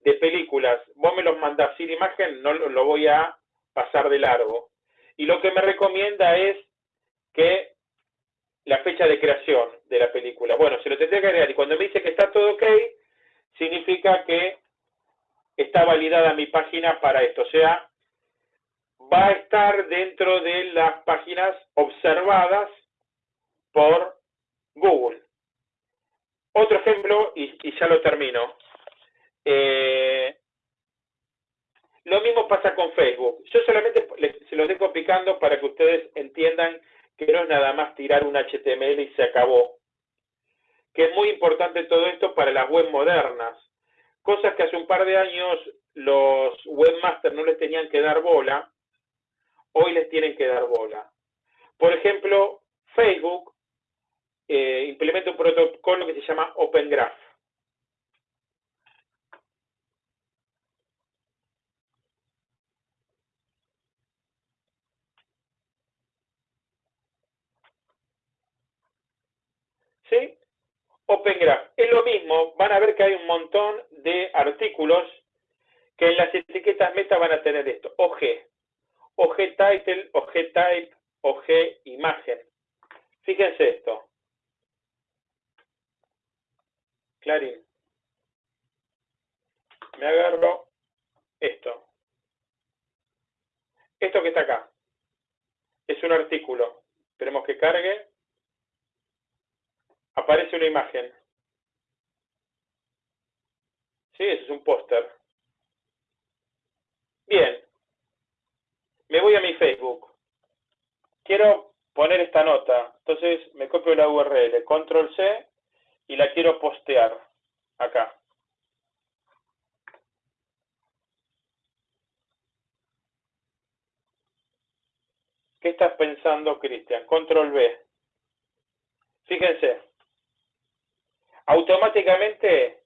de películas vos me los mandás sin imagen, no lo, voy a pasar de largo. Y lo que me recomienda es que la fecha de creación de la película. Bueno, se lo tendría que agregar. Y cuando me dice que está todo ok, significa que está validada mi página para esto. O sea, va a estar dentro de las páginas observadas por Google. Otro ejemplo, y, ya lo termino. Eh, lo mismo pasa con Facebook. Yo solamente se los dejo picando para que ustedes entiendan que no es nada más tirar un HTML y se acabó. Que es muy importante todo esto para las web modernas. Cosas que hace un par de años los webmasters no les tenían que dar bola, hoy les tienen que dar bola. Por ejemplo, Facebook eh, implementa un protocolo que se llama Open Graph. ¿Sí? Open Graph. Es lo mismo, van a ver que hay un montón de artículos que en las etiquetas meta van a tener esto, OG, OG title, OG type, OG imagen. Fíjense esto. Clarín. Me agarro esto. Esto que está acá. Es un artículo. Esperemos que cargue. Aparece una imagen. Sí, ese es un póster. Bien. Me voy a mi Facebook. Quiero poner esta nota. Entonces me copio la URL, control C, y la quiero postear acá. ¿Qué estás pensando, Cristian? Control B. Fíjense. Automáticamente,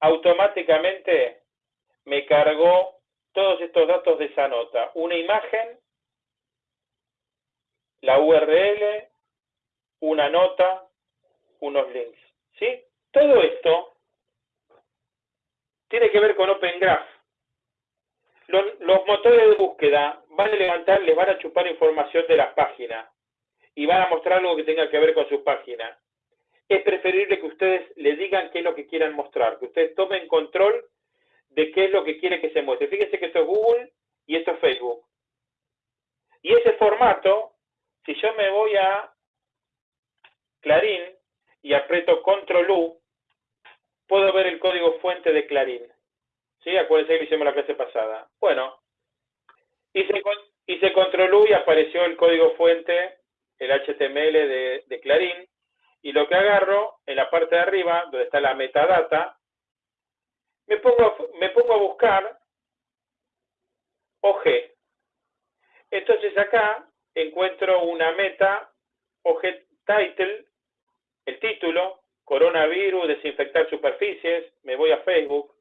automáticamente me cargó todos estos datos de esa nota. Una imagen, la URL, una nota, unos links. ¿Sí? Todo esto tiene que ver con Open Graph. Los, los, motores de búsqueda van a levantar, les van a chupar información de las páginas y van a mostrar algo que tenga que ver con su página. Es preferible que ustedes le digan qué es lo que quieran mostrar, que ustedes tomen control de qué es lo que quiere que se muestre. Fíjense que esto es Google y esto es Facebook. Y ese formato, si yo me voy a Clarín y aprieto Control U, puedo ver el código fuente de Clarín. ¿Sí? Acuérdense que hicimos la clase pasada. Bueno, hice, hice Control U y apareció el código fuente, el HTML de, de Clarín. Y lo que agarro, en la parte de arriba, donde está la metadata, me pongo, me pongo a buscar OG. Entonces acá encuentro una meta OG title, el título, coronavirus, desinfectar superficies, me voy a Facebook,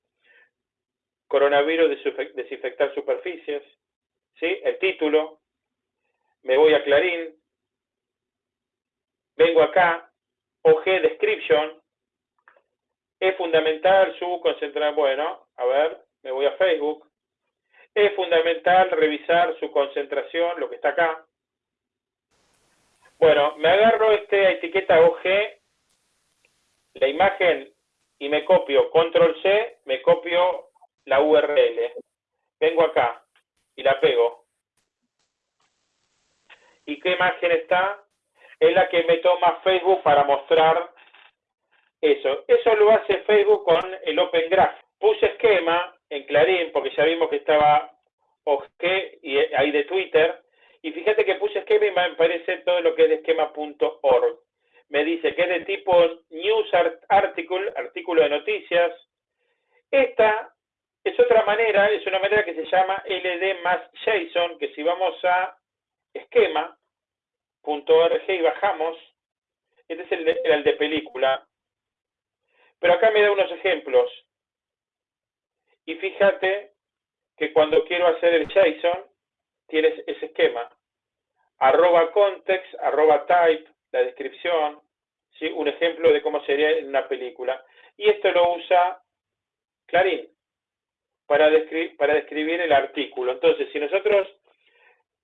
coronavirus, desinfectar superficies, ¿sí? El título, me voy a Clarín, vengo acá, OG description, es fundamental su concentrar, bueno, a ver, me voy a Facebook. Es fundamental revisar su concentración, lo que está acá. Bueno, me agarro esta etiqueta OG, la imagen, y me copio Control C, me copio la URL. Vengo acá y la pego. ¿Y qué imagen está? Es la que me toma Facebook para mostrar eso, eso lo hace Facebook con el Open Graph. Puse esquema en Clarín, porque ya vimos que estaba OK y ahí de Twitter, y fíjate que puse esquema y me aparece todo lo que es de esquema.org. Me dice que es de tipo News Article, artículo de noticias. Esta es otra manera, es una manera que se llama LD más JSON, que si vamos a esquema.org y bajamos, este es el de, el de película, pero acá me da unos ejemplos. Y fíjate que cuando quiero hacer el JSON, tienes ese esquema. Arroba context, arroba type, la descripción, ¿sí? un ejemplo de cómo sería en una película. Y esto lo usa Clarín para, para describir el artículo. Entonces, si nosotros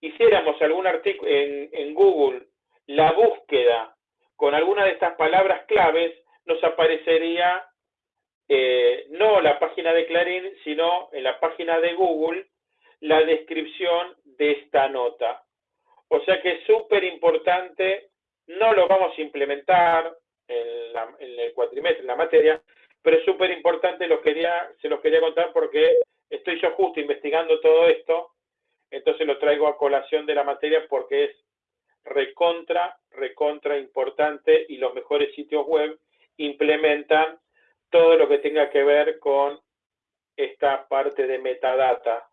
hiciéramos algún artículo en, en Google, la búsqueda con alguna de estas palabras claves, nos aparecería eh, no la página de Clarín, sino en la página de Google la descripción de esta nota. O sea que es súper importante, no lo vamos a implementar en, el cuatrimestre, en la materia, pero es súper importante, se los quería contar porque estoy yo justo investigando todo esto, entonces lo traigo a colación de la materia porque es recontra, recontra importante y los mejores sitios web implementan todo lo que tenga que ver con esta parte de metadata.